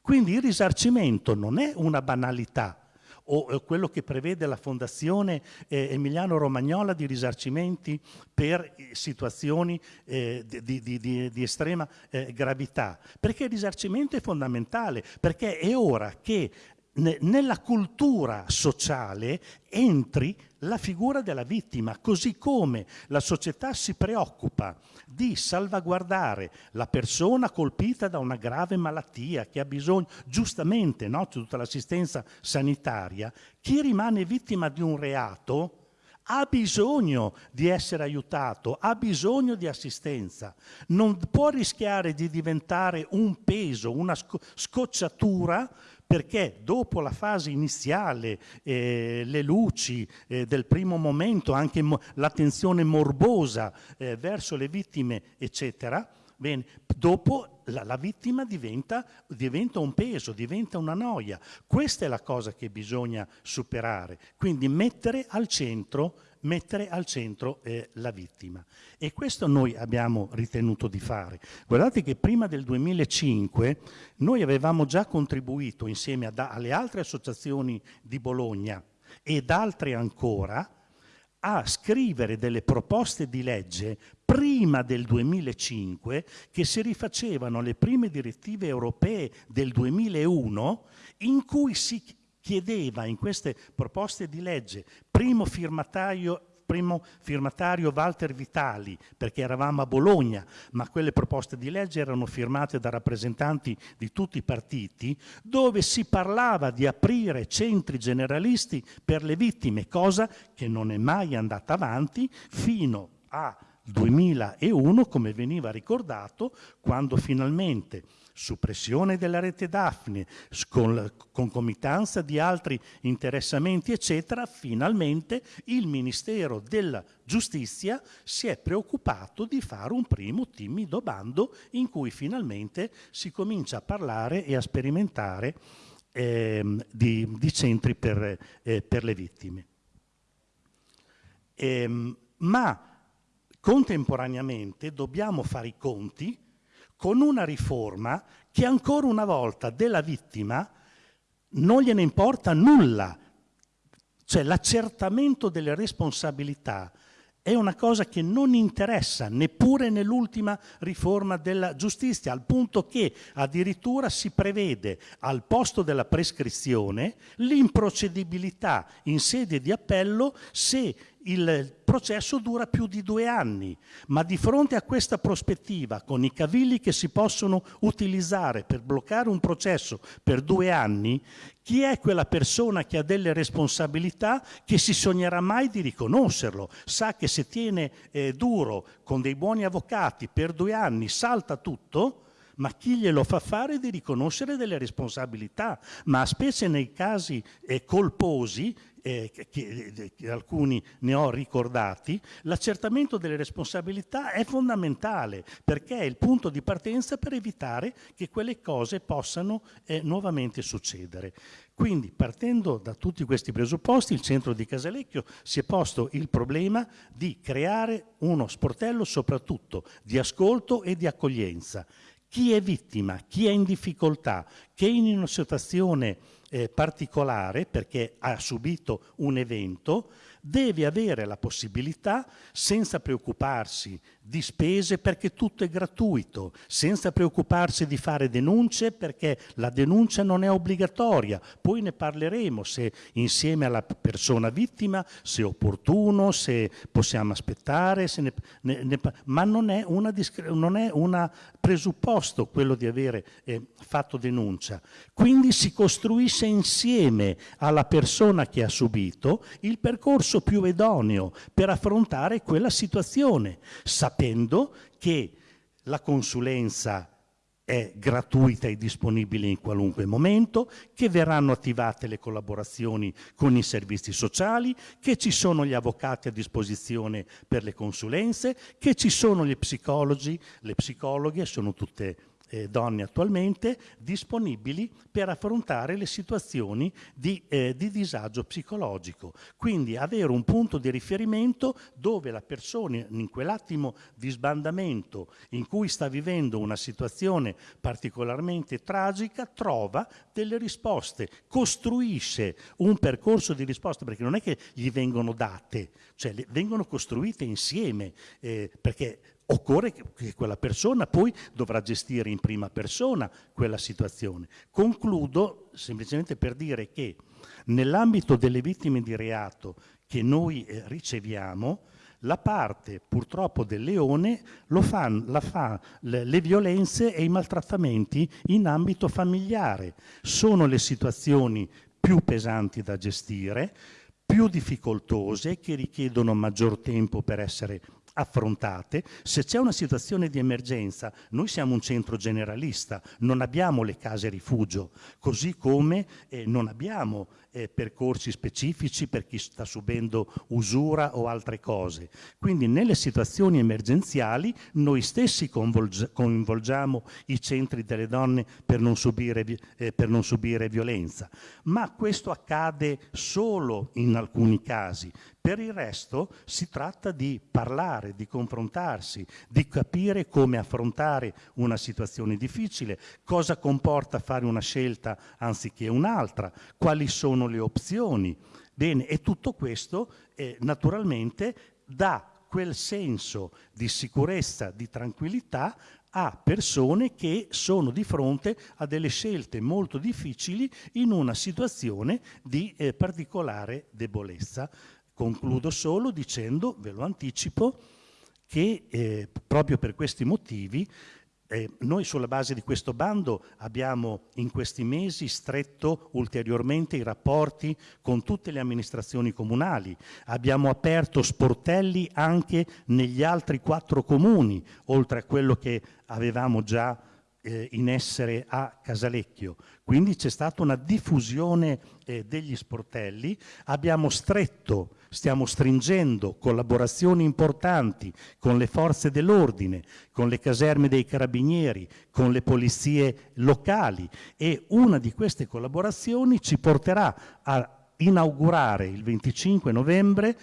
Quindi il risarcimento non è una banalità, o quello che prevede la Fondazione eh, Emiliano Romagnola di risarcimenti per situazioni eh, di, di, di, di, estrema eh, gravità, perché il risarcimento è fondamentale, perché è ora che nella cultura sociale entri la figura della vittima, così come la società si preoccupa di salvaguardare la persona colpita da una grave malattia che ha bisogno, giustamente, no, tutta l'assistenza sanitaria, chi rimane vittima di un reato ha bisogno di essere aiutato, ha bisogno di assistenza, non può rischiare di diventare un peso, una scocciatura perché dopo la fase iniziale, eh, le luci eh, del primo momento, anche mo l'attenzione morbosa eh, verso le vittime, eccetera, bene, dopo la, la vittima diventa, diventa, un peso, diventa una noia. Questa è la cosa che bisogna superare, quindi mettere al centro mettere al centro eh, la vittima. E questo noi abbiamo ritenuto di fare. Guardate che prima del 2005 noi avevamo già contribuito insieme ad, alle altre associazioni di Bologna ed altre ancora a scrivere delle proposte di legge prima del 2005 che si rifacevano alle prime direttive europee del 2001 in cui si chiedeva in queste proposte di legge, primo firmatario primo firmatario Walter Vitali, perché eravamo a Bologna, ma quelle proposte di legge erano firmate da rappresentanti di tutti i partiti, dove si parlava di aprire centri generalisti per le vittime, cosa che non è mai andata avanti fino a 2001, come veniva ricordato, quando finalmente suppressione della rete Daphne, con concomitanza di altri interessamenti, eccetera, finalmente il Ministero della Giustizia si è preoccupato di fare un primo timido bando in cui finalmente si comincia a parlare e a sperimentare eh, di, di, centri per, eh, per le vittime. Eh, ma contemporaneamente dobbiamo fare i conti con una riforma che ancora una volta della vittima non gliene importa nulla. Cioè l'accertamento delle responsabilità è una cosa che non interessa neppure nell'ultima riforma della giustizia, al punto che addirittura si prevede al posto della prescrizione l'improcedibilità in sede di appello se il processo dura più di due anni, ma di fronte a questa prospettiva, con i cavilli che si possono utilizzare per bloccare un processo per due anni, chi è quella persona che ha delle responsabilità che si sognerà mai di riconoscerlo? Sa che se tiene eh, duro con dei buoni avvocati per due anni salta tutto? ma chi glielo fa fare di riconoscere delle responsabilità, ma specie nei casi eh, colposi eh, che, che, alcuni ne ho ricordati, l'accertamento delle responsabilità è fondamentale perché è il punto di partenza per evitare che quelle cose possano eh, nuovamente succedere. Quindi partendo da tutti questi presupposti il centro di Casalecchio si è posto il problema di creare uno sportello soprattutto di ascolto e di accoglienza. Chi è vittima, chi è in difficoltà, che è in una situazione eh, particolare perché ha subito un evento, deve avere la possibilità, senza preoccuparsi di spese perché tutto è gratuito, senza preoccuparsi di fare denunce perché la denuncia non è obbligatoria. Poi ne parleremo se insieme alla persona vittima, se opportuno, se possiamo aspettare, ne, ne, ne, ma non è, una, non è un presupposto quello di avere eh, fatto denuncia. Quindi si costruisce insieme alla persona che ha subito il percorso più idoneo per affrontare quella situazione sapendo che la consulenza è gratuita e disponibile in qualunque momento, che verranno attivate le collaborazioni con i servizi sociali, che ci sono gli avvocati a disposizione per le consulenze, che ci sono gli psicologi, le psicologhe, sono tutte eh, donne attualmente disponibili per affrontare le situazioni di, eh, di, disagio psicologico. Quindi avere un punto di riferimento dove la persona in quell'attimo di sbandamento in cui sta vivendo una situazione particolarmente tragica trova delle risposte, costruisce un percorso di risposta perché non è che gli vengono date, cioè vengono costruite insieme eh, perché occorre che quella persona poi dovrà gestire in prima persona quella situazione. Concludo semplicemente per dire che nell'ambito delle vittime di reato che noi eh, riceviamo, la parte purtroppo del leone lo fa, fa le, le violenze e i maltrattamenti in ambito familiare. Sono le situazioni più pesanti da gestire, più difficoltose, che richiedono maggior tempo per essere affrontate. Se c'è una situazione di emergenza, noi siamo un centro generalista, non abbiamo le case rifugio, così come eh, non abbiamo eh, percorsi specifici per chi sta subendo usura o altre cose. Quindi nelle situazioni emergenziali noi stessi coinvolgiamo i centri delle donne per non, subire, eh, per non subire violenza, ma questo accade solo in alcuni casi. Per il resto si tratta di parlare, di confrontarsi, di capire come affrontare una situazione difficile, cosa comporta fare una scelta anziché un'altra, quali sono le opzioni. Bene, e tutto questo eh, naturalmente dà quel senso di sicurezza, di tranquillità a persone che sono di fronte a delle scelte molto difficili in una situazione di eh, particolare debolezza. Concludo solo dicendo, ve lo anticipo, che eh, proprio per questi motivi eh, noi sulla base di questo bando abbiamo in questi mesi stretto ulteriormente i rapporti con tutte le amministrazioni comunali, abbiamo aperto sportelli anche negli altri quattro comuni, oltre a quello che avevamo già eh, in essere a Casalecchio. Quindi c'è stata una diffusione eh, degli sportelli, abbiamo stretto, stiamo stringendo collaborazioni importanti con le forze dell'ordine, con le caserme dei carabinieri, con le polizie locali e una di queste collaborazioni ci porterà a inaugurare il 25 novembre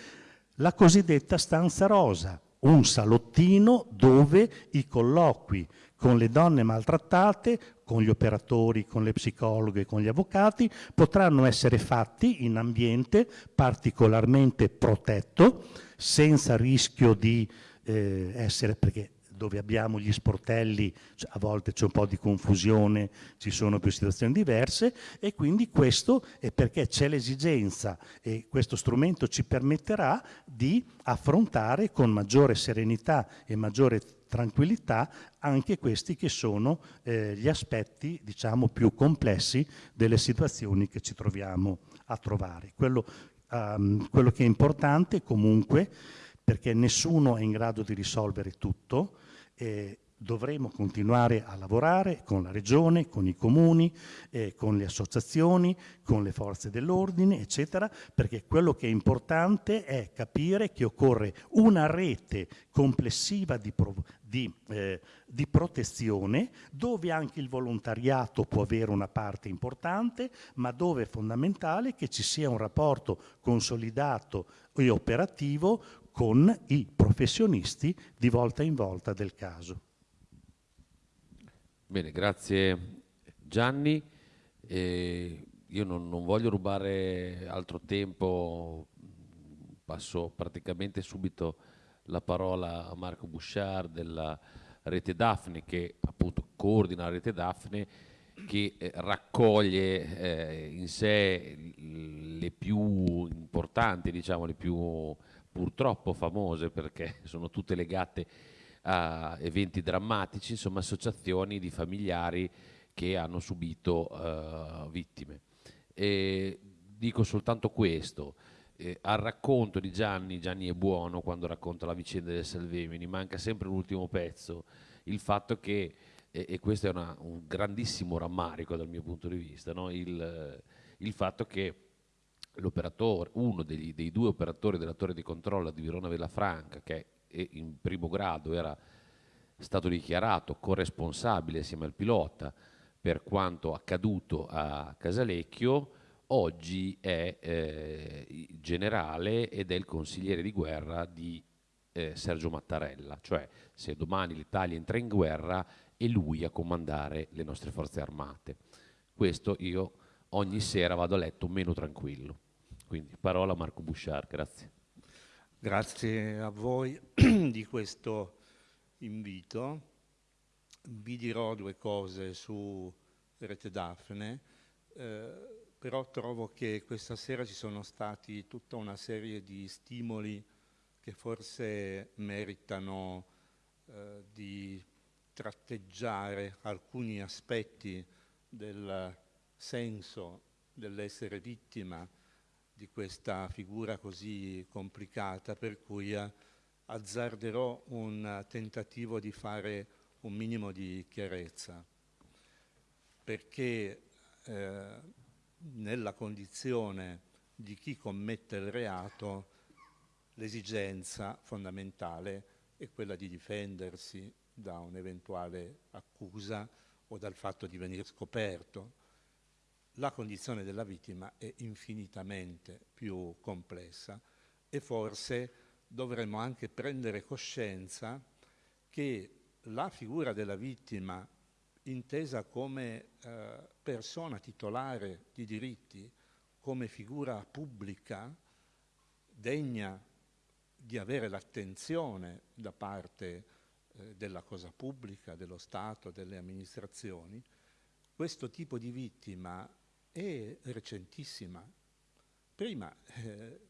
la cosiddetta stanza rosa, un salottino dove i colloqui con le donne maltrattate, con gli operatori, con le psicologhe, con gli avvocati, potranno essere fatti in ambiente particolarmente protetto, senza rischio di eh, essere, perché dove abbiamo gli sportelli cioè, a volte c'è un po' di confusione, ci sono più situazioni diverse e quindi questo è perché c'è l'esigenza e questo strumento ci permetterà di affrontare con maggiore serenità e maggiore tranquillità anche questi che sono eh, gli aspetti diciamo più complessi delle situazioni che ci troviamo a trovare. Quello, um, quello che è importante comunque perché nessuno è in grado di risolvere tutto, eh, dovremo continuare a lavorare con la regione, con i comuni, eh, con le associazioni, con le forze dell'ordine, eccetera, perché quello che è importante è capire che occorre una rete complessiva di, di, eh, di protezione dove anche il volontariato può avere una parte importante, ma dove è fondamentale che ci sia un rapporto consolidato e operativo con i professionisti di volta in volta del caso.
Bene, grazie Gianni. Eh, io non, non, voglio rubare altro tempo, passo praticamente subito la parola a Marco Bouchard della Rete Daphne che appunto coordina la Rete Daphne che eh, raccoglie eh, in sé le più importanti, diciamo, le più purtroppo famose perché sono tutte legate a eventi drammatici, insomma associazioni di familiari che hanno subito uh, vittime. E dico soltanto questo, eh, al racconto di Gianni, Gianni è buono quando racconta la vicenda del Salvemini, manca sempre l'ultimo pezzo, il fatto che e, e questo è una, un grandissimo rammarico dal mio punto di vista, no? il, il, fatto che uno degli, dei due operatori della torre di controllo di Verona Villafranca, che in primo grado era stato dichiarato corresponsabile assieme al pilota per quanto accaduto a Casalecchio, oggi è eh, generale ed è il consigliere di guerra di eh, Sergio Mattarella, cioè se domani l'Italia entra in guerra è lui a comandare le nostre forze armate. Questo io ogni sera vado a letto meno tranquillo. Quindi parola a Marco Bouchard, grazie.
Grazie a voi di questo invito. Vi dirò due cose su Rete Daphne, eh, però trovo che questa sera ci sono stati tutta una serie di stimoli che forse meritano eh, di tratteggiare alcuni aspetti del senso dell'essere vittima di questa figura così complicata, per cui eh, azzarderò un tentativo di fare un minimo di chiarezza, perché eh, nella condizione di chi commette il reato l'esigenza fondamentale è quella di difendersi da un'eventuale accusa o dal fatto di venire scoperto. La condizione della vittima è infinitamente più complessa e forse dovremmo anche prendere coscienza che la figura della vittima intesa come eh, persona titolare di diritti, come figura pubblica, degna di avere l'attenzione da parte eh, della cosa pubblica, dello Stato, delle amministrazioni, questo tipo di vittima è recentissima. Prima eh,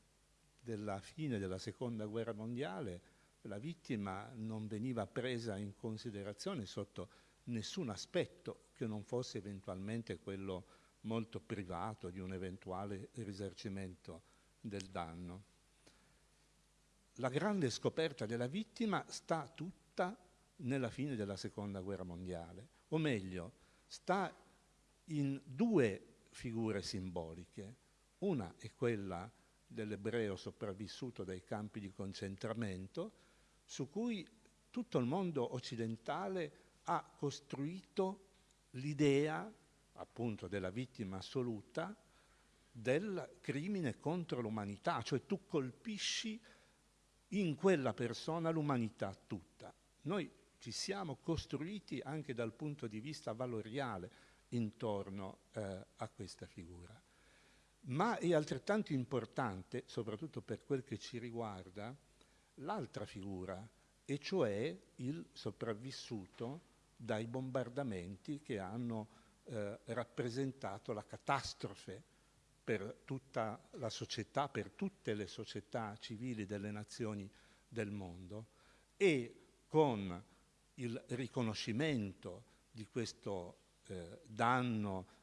della fine della seconda guerra mondiale la vittima non veniva presa in considerazione sotto nessun aspetto che non fosse eventualmente quello molto privato di un eventuale risarcimento del danno. La grande scoperta della vittima sta tutta nella fine della seconda guerra mondiale, o meglio, sta in due figure simboliche. Una è quella dell'ebreo sopravvissuto dai campi di concentramento, su cui tutto il mondo occidentale ha costruito l'idea, appunto, della vittima assoluta del crimine contro l'umanità, cioè tu colpisci in quella persona l'umanità tutta. Noi ci siamo costruiti anche dal punto di vista valoriale intorno eh, a questa figura. Ma è altrettanto importante, soprattutto per quel che ci riguarda, l'altra figura, e cioè il sopravvissuto dai bombardamenti che hanno eh, rappresentato la catastrofe per tutta la società, per tutte le società civili delle nazioni del mondo e con il riconoscimento di questo eh, danno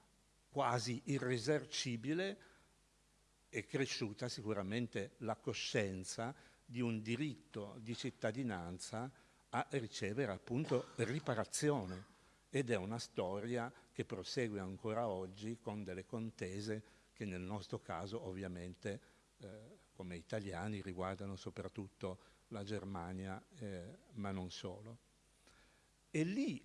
quasi irresercibile è cresciuta sicuramente la coscienza di un diritto di cittadinanza a ricevere appunto riparazione ed è una storia che prosegue ancora oggi con delle contese che nel nostro caso ovviamente eh, come italiani riguardano soprattutto la Germania eh, ma non solo. È lì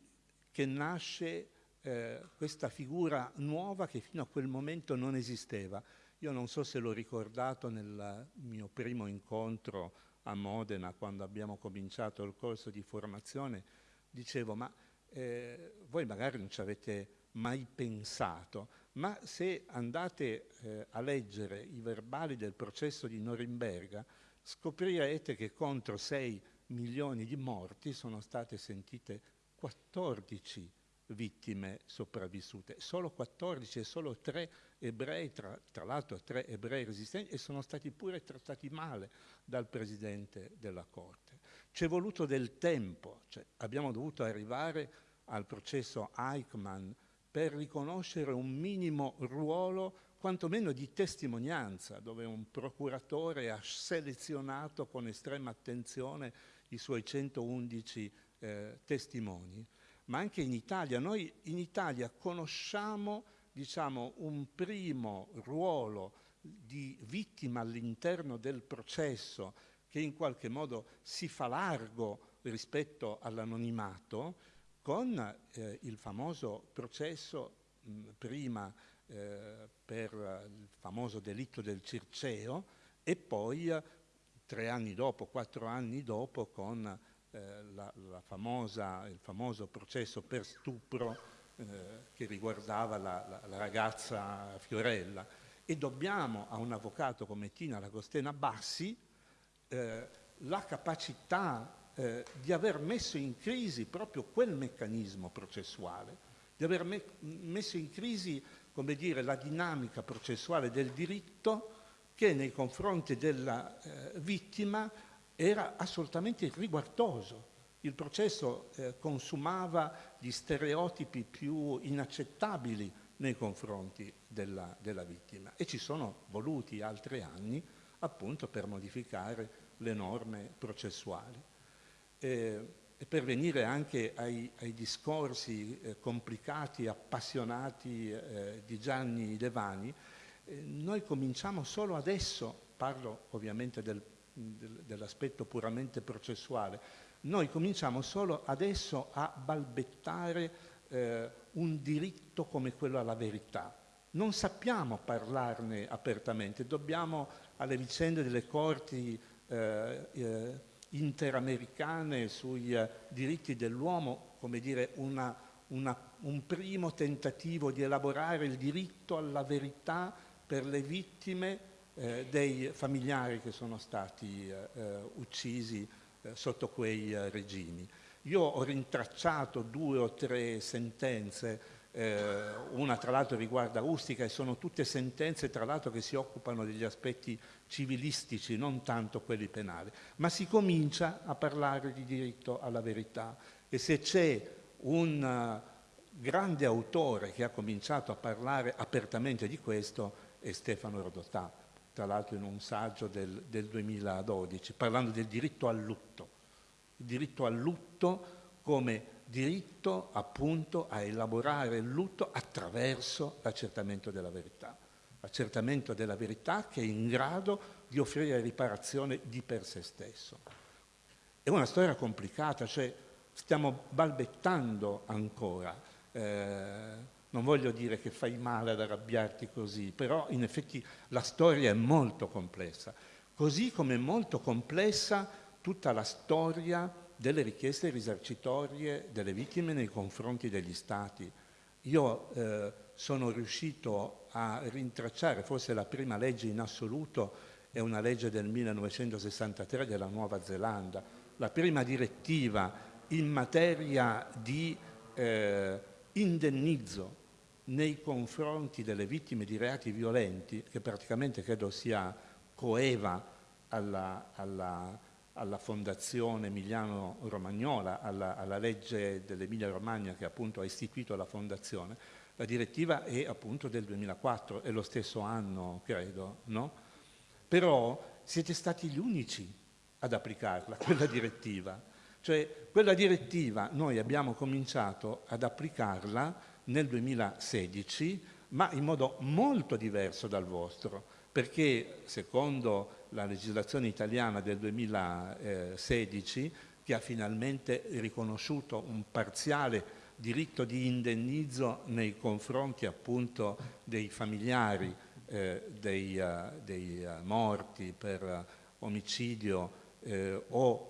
che nasce eh, questa figura nuova che fino a quel momento non esisteva. Io non so se l'ho ricordato nel mio primo incontro a Modena quando abbiamo cominciato il corso di formazione, dicevo ma eh, voi magari non ci avete mai pensato, ma se andate eh, a leggere i verbali del processo di Norimberga scoprirete che contro 6 milioni di morti sono state sentite 14 vittime sopravvissute, solo 14 e solo 3 ebrei, tra, tra l'altro 3 ebrei resistenti, e sono stati pure trattati male dal Presidente della Corte. C'è voluto del tempo, cioè abbiamo dovuto arrivare al processo Eichmann per riconoscere un minimo ruolo quantomeno di testimonianza, dove un procuratore ha selezionato con estrema attenzione i suoi 111 eh, testimoni ma anche in Italia. Noi in Italia conosciamo diciamo, un primo ruolo di vittima all'interno del processo che in qualche modo si fa largo rispetto all'anonimato con eh, il famoso processo mh, prima eh, per il famoso delitto del Circeo e poi tre anni dopo, quattro anni dopo con eh, la, la famosa, il famoso processo per stupro eh, che riguardava la, la, la ragazza Fiorella. E dobbiamo a un avvocato come Tina Lagostena Bassi eh, la capacità eh, di aver messo in crisi proprio quel meccanismo processuale, di aver me messo in crisi come dire, la dinamica processuale del diritto che nei confronti della eh, vittima era assolutamente riguardoso. Il processo eh, consumava gli stereotipi più inaccettabili nei confronti della, della vittima e ci sono voluti altri anni appunto per modificare le norme processuali. Eh, e per venire anche ai, ai discorsi eh, complicati, appassionati eh, di Gianni Devani, eh, noi cominciamo solo adesso, parlo ovviamente del, dell'aspetto puramente processuale, noi cominciamo solo adesso a balbettare eh, un diritto come quello alla verità. Non sappiamo parlarne apertamente, dobbiamo alle vicende delle corti eh, eh, interamericane sui eh, diritti dell'uomo, come dire, una, una, un primo tentativo di elaborare il diritto alla verità per le vittime eh, dei familiari che sono stati eh, eh, uccisi sotto quei regimi. Io ho rintracciato due o tre sentenze eh, una tra l'altro riguarda Ustica e sono tutte sentenze tra l'altro che si occupano degli aspetti civilistici, non tanto quelli penali, ma si comincia a parlare di diritto alla verità. E se c'è un grande autore che ha cominciato a parlare apertamente di questo è Stefano Rodotà, tra l'altro in un saggio del, del 2012, parlando del diritto al lutto, il diritto al lutto come diritto appunto a elaborare il lutto attraverso l'accertamento della verità. L'accertamento della verità che è in grado di offrire riparazione di per sé stesso. È una storia complicata, cioè stiamo balbettando ancora. Eh, non voglio dire che fai male ad arrabbiarti così, però in effetti la storia è molto complessa, così come è molto complessa tutta la storia delle richieste risarcitorie delle vittime nei confronti degli Stati. Io eh, sono riuscito a rintracciare, forse la prima legge in assoluto è una legge del 1963 della Nuova Zelanda, la prima direttiva in materia di eh, indennizzo nei confronti delle vittime di reati violenti, che praticamente credo sia coeva alla, alla alla Fondazione Emiliano Romagnola, alla, alla legge dell'Emilia Romagna che appunto ha istituito la Fondazione, la direttiva è appunto del 2004, è lo stesso anno credo, no? Però siete stati gli unici ad applicarla, quella direttiva. Cioè quella direttiva noi abbiamo cominciato ad applicarla nel 2016, ma in modo molto diverso dal vostro, perché secondo la legislazione italiana del 2016 che ha finalmente riconosciuto un parziale diritto di indennizzo nei confronti appunto dei familiari eh, dei, uh, dei uh, morti per uh, omicidio eh, o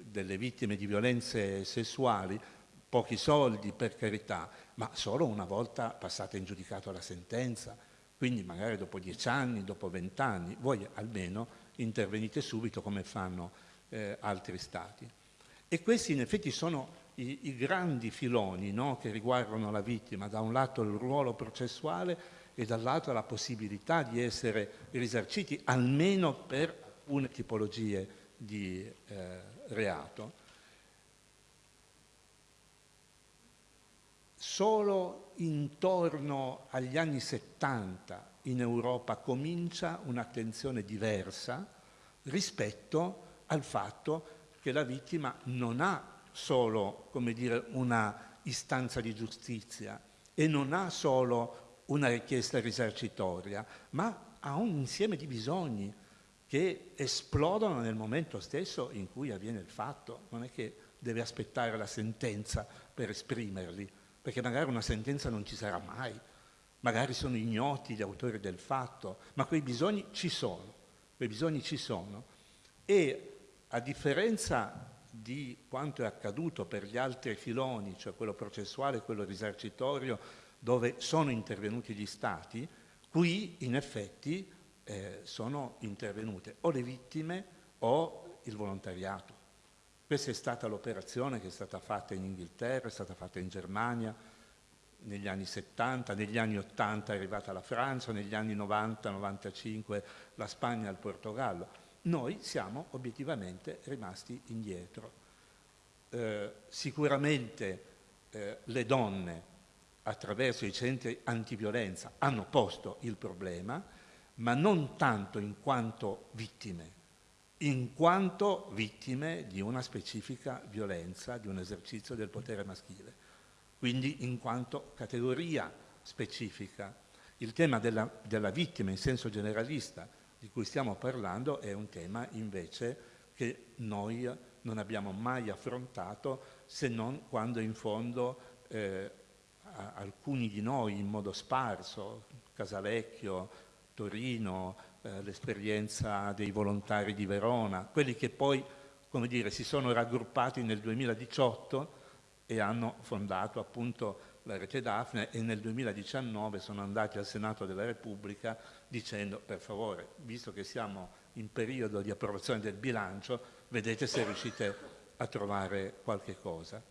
delle vittime di violenze sessuali, pochi soldi per carità, ma solo una volta passata in giudicato la sentenza quindi magari dopo dieci anni, dopo vent'anni, voi almeno intervenite subito come fanno eh, altri Stati. E questi in effetti sono i, i grandi filoni no, che riguardano la vittima, da un lato il ruolo processuale e dall'altro la possibilità di essere risarciti almeno per alcune tipologie di eh, reato. Solo intorno agli anni 70 in Europa comincia un'attenzione diversa rispetto al fatto che la vittima non ha solo, dire, una istanza di giustizia e non ha solo una richiesta risarcitoria, ma ha un insieme di bisogni che esplodono nel momento stesso in cui avviene il fatto. Non è che deve aspettare la sentenza per esprimerli, perché magari una sentenza non ci sarà mai, magari sono ignoti gli autori del fatto, ma quei bisogni ci sono, quei bisogni ci sono. E a differenza di quanto è accaduto per gli altri filoni, cioè quello processuale e quello risarcitorio, dove sono intervenuti gli Stati, qui in effetti eh, sono intervenute o le vittime o il volontariato. Questa è stata l'operazione che è stata fatta in Inghilterra, è stata fatta in Germania negli anni 70, negli anni 80 è arrivata la Francia, negli anni 90-95 la Spagna e il Portogallo. Noi siamo obiettivamente rimasti indietro. Eh, sicuramente eh, le donne attraverso i centri antiviolenza hanno posto il problema, ma non tanto in quanto vittime, in quanto vittime di una specifica violenza, di un esercizio del potere maschile, quindi in quanto categoria specifica. Il tema della, della vittima in senso generalista di cui stiamo parlando è un tema invece che noi non abbiamo mai affrontato se non quando in fondo eh, alcuni di noi in modo sparso, Casalecchio, Torino, eh, l'esperienza dei volontari di Verona, quelli che poi come dire, si sono raggruppati nel 2018 e hanno fondato appunto la rete Daphne e nel 2019 sono andati al Senato della Repubblica dicendo per favore, visto che siamo in periodo di approvazione del bilancio, vedete se riuscite a trovare qualche cosa.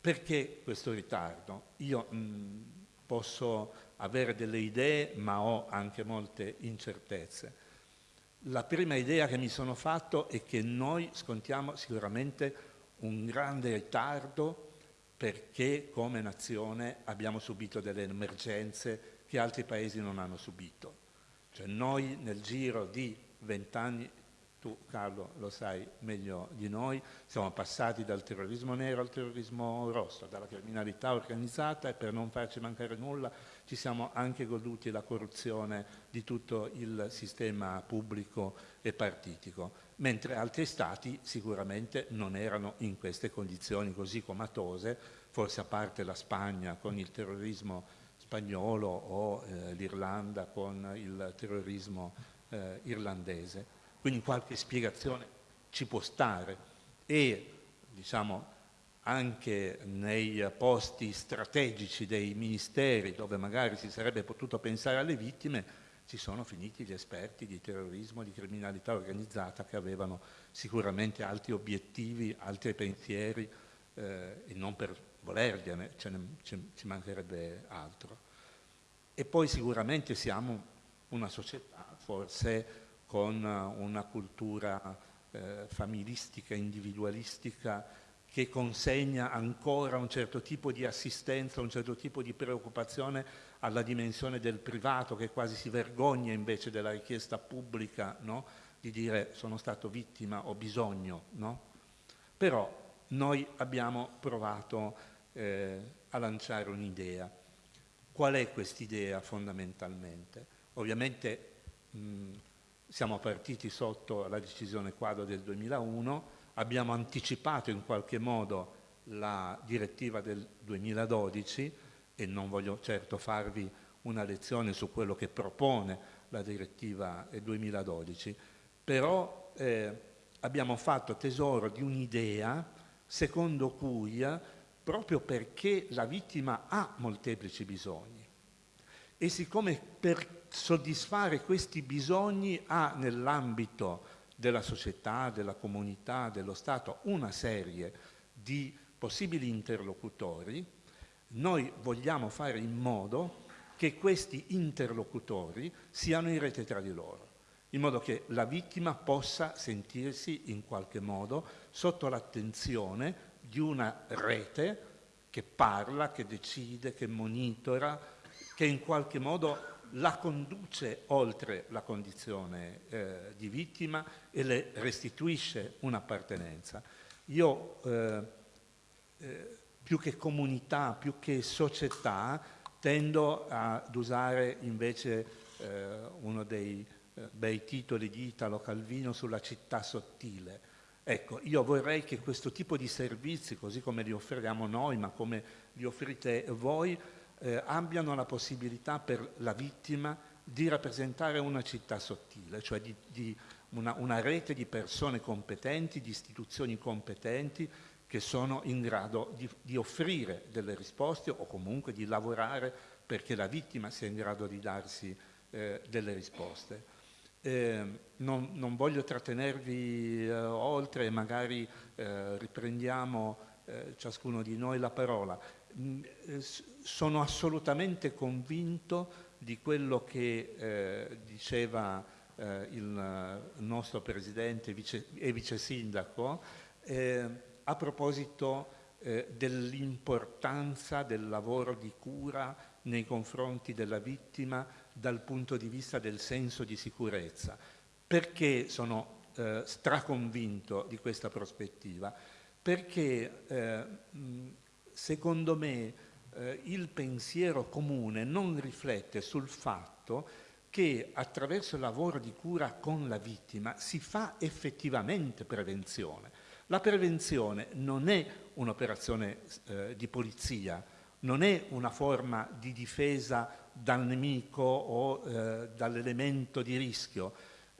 Perché questo ritardo? Io mh, posso avere delle idee, ma ho anche molte incertezze. La prima idea che mi sono fatto è che noi scontiamo sicuramente un grande ritardo perché come nazione abbiamo subito delle emergenze che altri paesi non hanno subito. Cioè noi nel giro di vent'anni tu Carlo lo sai meglio di noi, siamo passati dal terrorismo nero al terrorismo rosso, dalla criminalità organizzata e per non farci mancare nulla ci siamo anche goduti la corruzione di tutto il sistema pubblico e partitico, mentre altri stati sicuramente non erano in queste condizioni così comatose, forse a parte la Spagna con il terrorismo spagnolo o eh, l'Irlanda con il terrorismo eh, irlandese. Quindi qualche spiegazione ci può stare e diciamo anche nei posti strategici dei ministeri dove magari si sarebbe potuto pensare alle vittime ci sono finiti gli esperti di terrorismo, di criminalità organizzata che avevano sicuramente altri obiettivi, altri pensieri eh, e non per volergliene, ce ne, ce, ci mancherebbe altro. E poi sicuramente siamo una società forse con una cultura eh, familistica, individualistica, che consegna ancora un certo tipo di assistenza, un certo tipo di preoccupazione alla dimensione del privato, che quasi si vergogna invece della richiesta pubblica no? di dire sono stato vittima, ho bisogno. No? Però noi abbiamo provato eh, a lanciare un'idea. Qual è quest'idea fondamentalmente? Ovviamente mh, siamo partiti sotto la decisione quadro del 2001, abbiamo anticipato in qualche modo la direttiva del 2012 e non voglio certo farvi una lezione su quello che propone la direttiva 2012, però eh, abbiamo fatto tesoro di un'idea secondo cui, proprio perché la vittima ha molteplici bisogni, e siccome per soddisfare questi bisogni ha nell'ambito della società, della comunità, dello Stato una serie di possibili interlocutori, noi vogliamo fare in modo che questi interlocutori siano in rete tra di loro, in modo che la vittima possa sentirsi in qualche modo sotto l'attenzione di una rete che parla, che decide, che monitora, che in qualche modo la conduce oltre la condizione eh, di vittima e le restituisce un'appartenenza. Io eh, eh, più che comunità, più che società, tendo ad usare invece eh, uno dei eh, bei titoli di Italo Calvino sulla città sottile. Ecco, io vorrei che questo tipo di servizi, così come li offriamo noi, ma come li offrite voi, eh, abbiano la possibilità per la vittima di rappresentare una città sottile, cioè di, di una, una, rete di persone competenti, di istituzioni competenti che sono in grado di, di offrire delle risposte o comunque di lavorare perché la vittima sia in grado di darsi eh, delle risposte. Eh, non, non, voglio trattenervi eh, oltre, magari eh, riprendiamo eh, ciascuno di noi la parola. Mm, eh, sono assolutamente convinto di quello che eh, diceva il nostro presidente vice, e vice sindaco a proposito dell'importanza del lavoro di cura nei confronti della vittima dal punto di vista del senso di sicurezza. Perché sono eh, straconvinto di questa prospettiva? Perché eh, secondo me eh, il pensiero comune non riflette sul fatto che attraverso il lavoro di cura con la vittima si fa effettivamente prevenzione. La prevenzione non è un'operazione eh, di polizia, non è una forma di difesa dal nemico o eh, dall'elemento di rischio.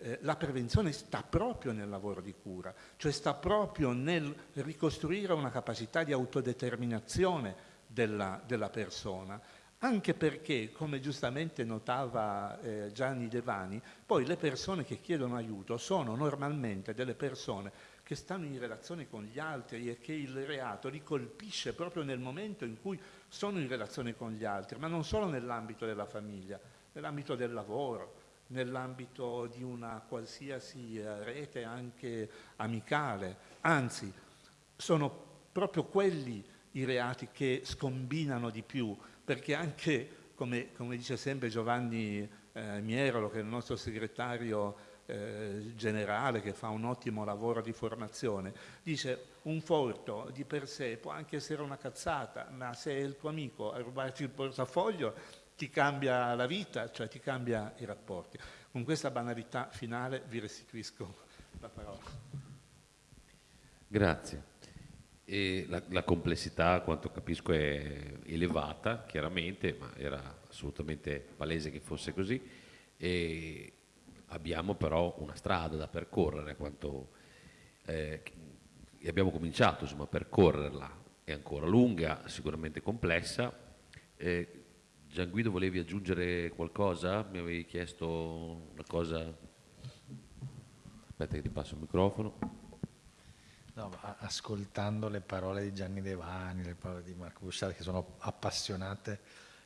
Eh, la prevenzione sta proprio nel lavoro di cura, cioè sta proprio nel ricostruire una capacità di autodeterminazione della, della persona, anche perché, come giustamente notava eh, Gianni Devani, poi le persone che chiedono aiuto sono normalmente delle persone che stanno in relazione con gli altri e che il reato li colpisce proprio nel momento in cui sono in relazione con gli altri, ma non solo nell'ambito della famiglia, nell'ambito del lavoro, nell'ambito di una qualsiasi eh, rete anche amicale, anzi sono proprio quelli i reati che scombinano di più, perché anche, come, come dice sempre Giovanni eh, Mierolo, che è il nostro segretario eh, generale che fa un ottimo lavoro di formazione, dice un furto di per sé può anche essere una cazzata, ma se è il tuo amico a rubarti il portafoglio ti cambia la vita, cioè ti cambia i rapporti. Con questa banalità finale vi restituisco la parola.
Grazie. La, la, complessità, quanto capisco, è elevata, chiaramente, ma era assolutamente palese che fosse così. E abbiamo però una strada da percorrere, quanto, eh, abbiamo cominciato insomma, a percorrerla, è ancora lunga, sicuramente complessa. Eh, Gian Guido volevi aggiungere qualcosa? Mi avevi chiesto una cosa? Aspetta che ti passo il microfono.
No, ascoltando le parole di Gianni Devani, le parole di Marco Busciari che sono appassionate,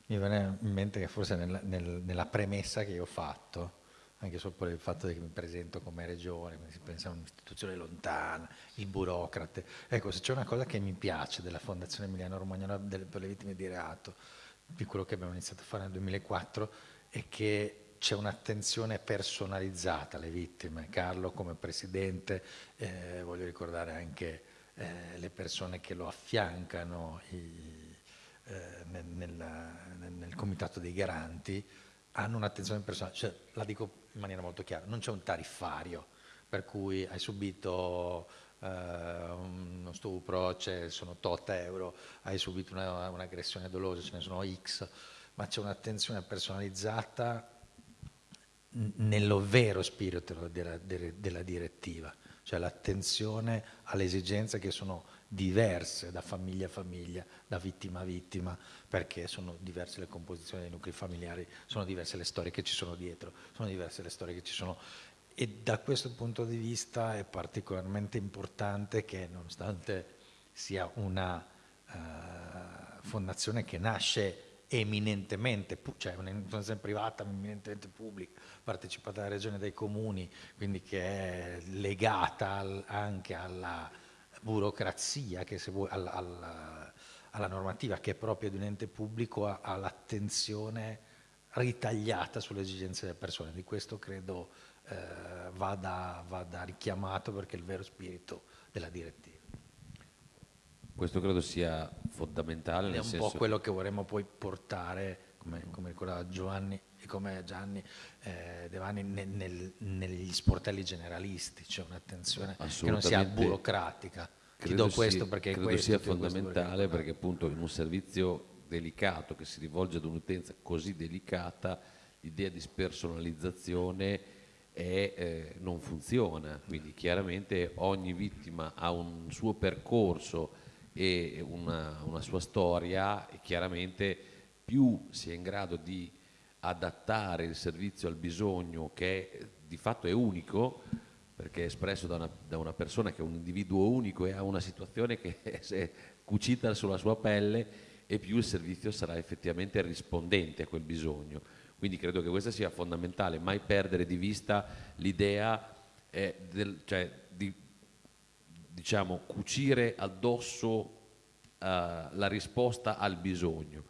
mi viene in mente che forse nel, nel, nella premessa che io ho fatto, anche solo per il fatto che mi presento come regione, si pensa a un'istituzione lontana, il burocrate. Ecco, se c'è una cosa che mi piace della Fondazione Emiliano Romagnola per le vittime di reato, di quello che abbiamo iniziato a fare nel 2004, è che c'è un'attenzione personalizzata alle vittime. Carlo come presidente, eh, voglio ricordare anche eh, le persone che lo affiancano i, eh, nel, nel, nel comitato dei garanti, hanno un'attenzione personale, cioè, la dico in maniera molto chiara, non c'è un tariffario per cui hai subito uno stupro, sono tot euro, hai subito un'aggressione una dolosa, ce ne sono X, ma c'è un'attenzione personalizzata nello vero spirito della, della direttiva, cioè l'attenzione alle esigenze che sono diverse da famiglia a famiglia, da vittima a vittima, perché sono diverse le composizioni dei nuclei familiari, sono diverse le storie che ci sono dietro, sono diverse le storie che ci sono e da questo punto di vista è particolarmente importante che nonostante sia una uh, fondazione che nasce eminentemente, cioè una fondazione privata eminentemente pubblica, partecipata dalla regione dai comuni, quindi che è legata al, anche alla burocrazia, vuoi, alla, alla, alla, normativa che è propria di un ente pubblico, ha, l'attenzione ritagliata sulle esigenze delle persone. Di questo credo eh, vada, vada richiamato perché è il vero spirito della direttiva.
Questo credo sia fondamentale.
È un
senso
po' quello che vorremmo poi portare, come, come ricordava Giovanni e come Gianni eh, Devani, nel- nel- negli sportelli generalisti, cioè un'attenzione che non sia burocratica. Ti
Credo
do questo
sia-
perché
credo
questo,
sia
ti
fondamentale perché appunto in un servizio delicato che si rivolge ad un'utenza così delicata l'idea di spersonalizzazione è, eh, non funziona quindi chiaramente ogni vittima ha un suo percorso e una, una sua storia e chiaramente più si è in grado di adattare il servizio al bisogno che di fatto è unico perché è espresso da una, da una persona che è un individuo unico e ha una situazione che è cucita sulla sua pelle e più il servizio sarà effettivamente rispondente a quel bisogno. Quindi credo che questo sia fondamentale, mai perdere di vista l'idea eh, cioè, di diciamo, cucire addosso eh, la risposta al bisogno.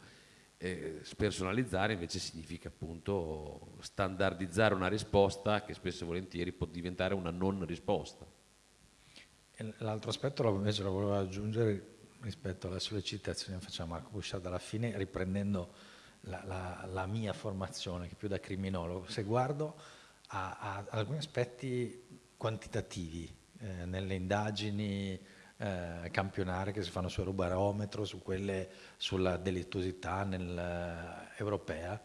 Eh, spersonalizzare invece significa appunto standardizzare una risposta che spesso e volentieri può diventare una non risposta.
L'altro aspetto invece lo volevo aggiungere rispetto alle sollecitazioni che faceva Marco Busciardo alla fine, riprendendo la, la- la mia formazione, che più da criminologo. Se guardo a, a alcuni aspetti quantitativi eh, nelle indagini eh, campionarie che si fanno sul Eurobarometro, su quelle sulla delittuosità nel, eh, europea,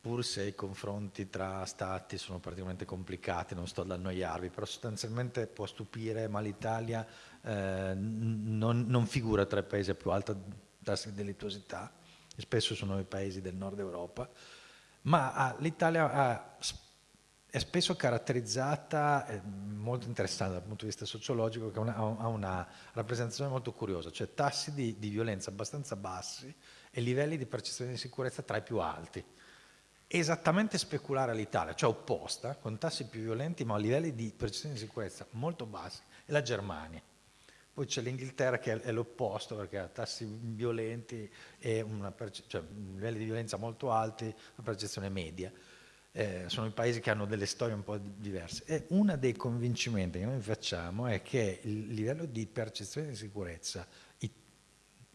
pur se i confronti tra stati sono particolarmente complicati, non sto ad annoiarvi, però sostanzialmente può stupire, ma l'Italia eh, non, non figura tra i paesi a più alta tassa di delittuosità, spesso sono i paesi del nord Europa, ma ha- l'Italia è spesso caratterizzata, eh, molto interessante dal punto di vista sociologico, che ha una, ha una rappresentazione molto curiosa, cioè tassi di, di violenza abbastanza bassi e livelli di percezione di sicurezza tra i più alti esattamente speculare all'Italia, cioè opposta, con tassi più violenti ma a livelli di percezione di sicurezza molto bassi, è la Germania. Poi c'è l'Inghilterra che è, l'opposto perché ha tassi violenti e una cioè, livelli di violenza molto alti, una percezione media. Eh, sono i paesi che hanno delle storie un po' di- diverse. E uno dei convincimenti che noi facciamo è che il livello di percezione di sicurezza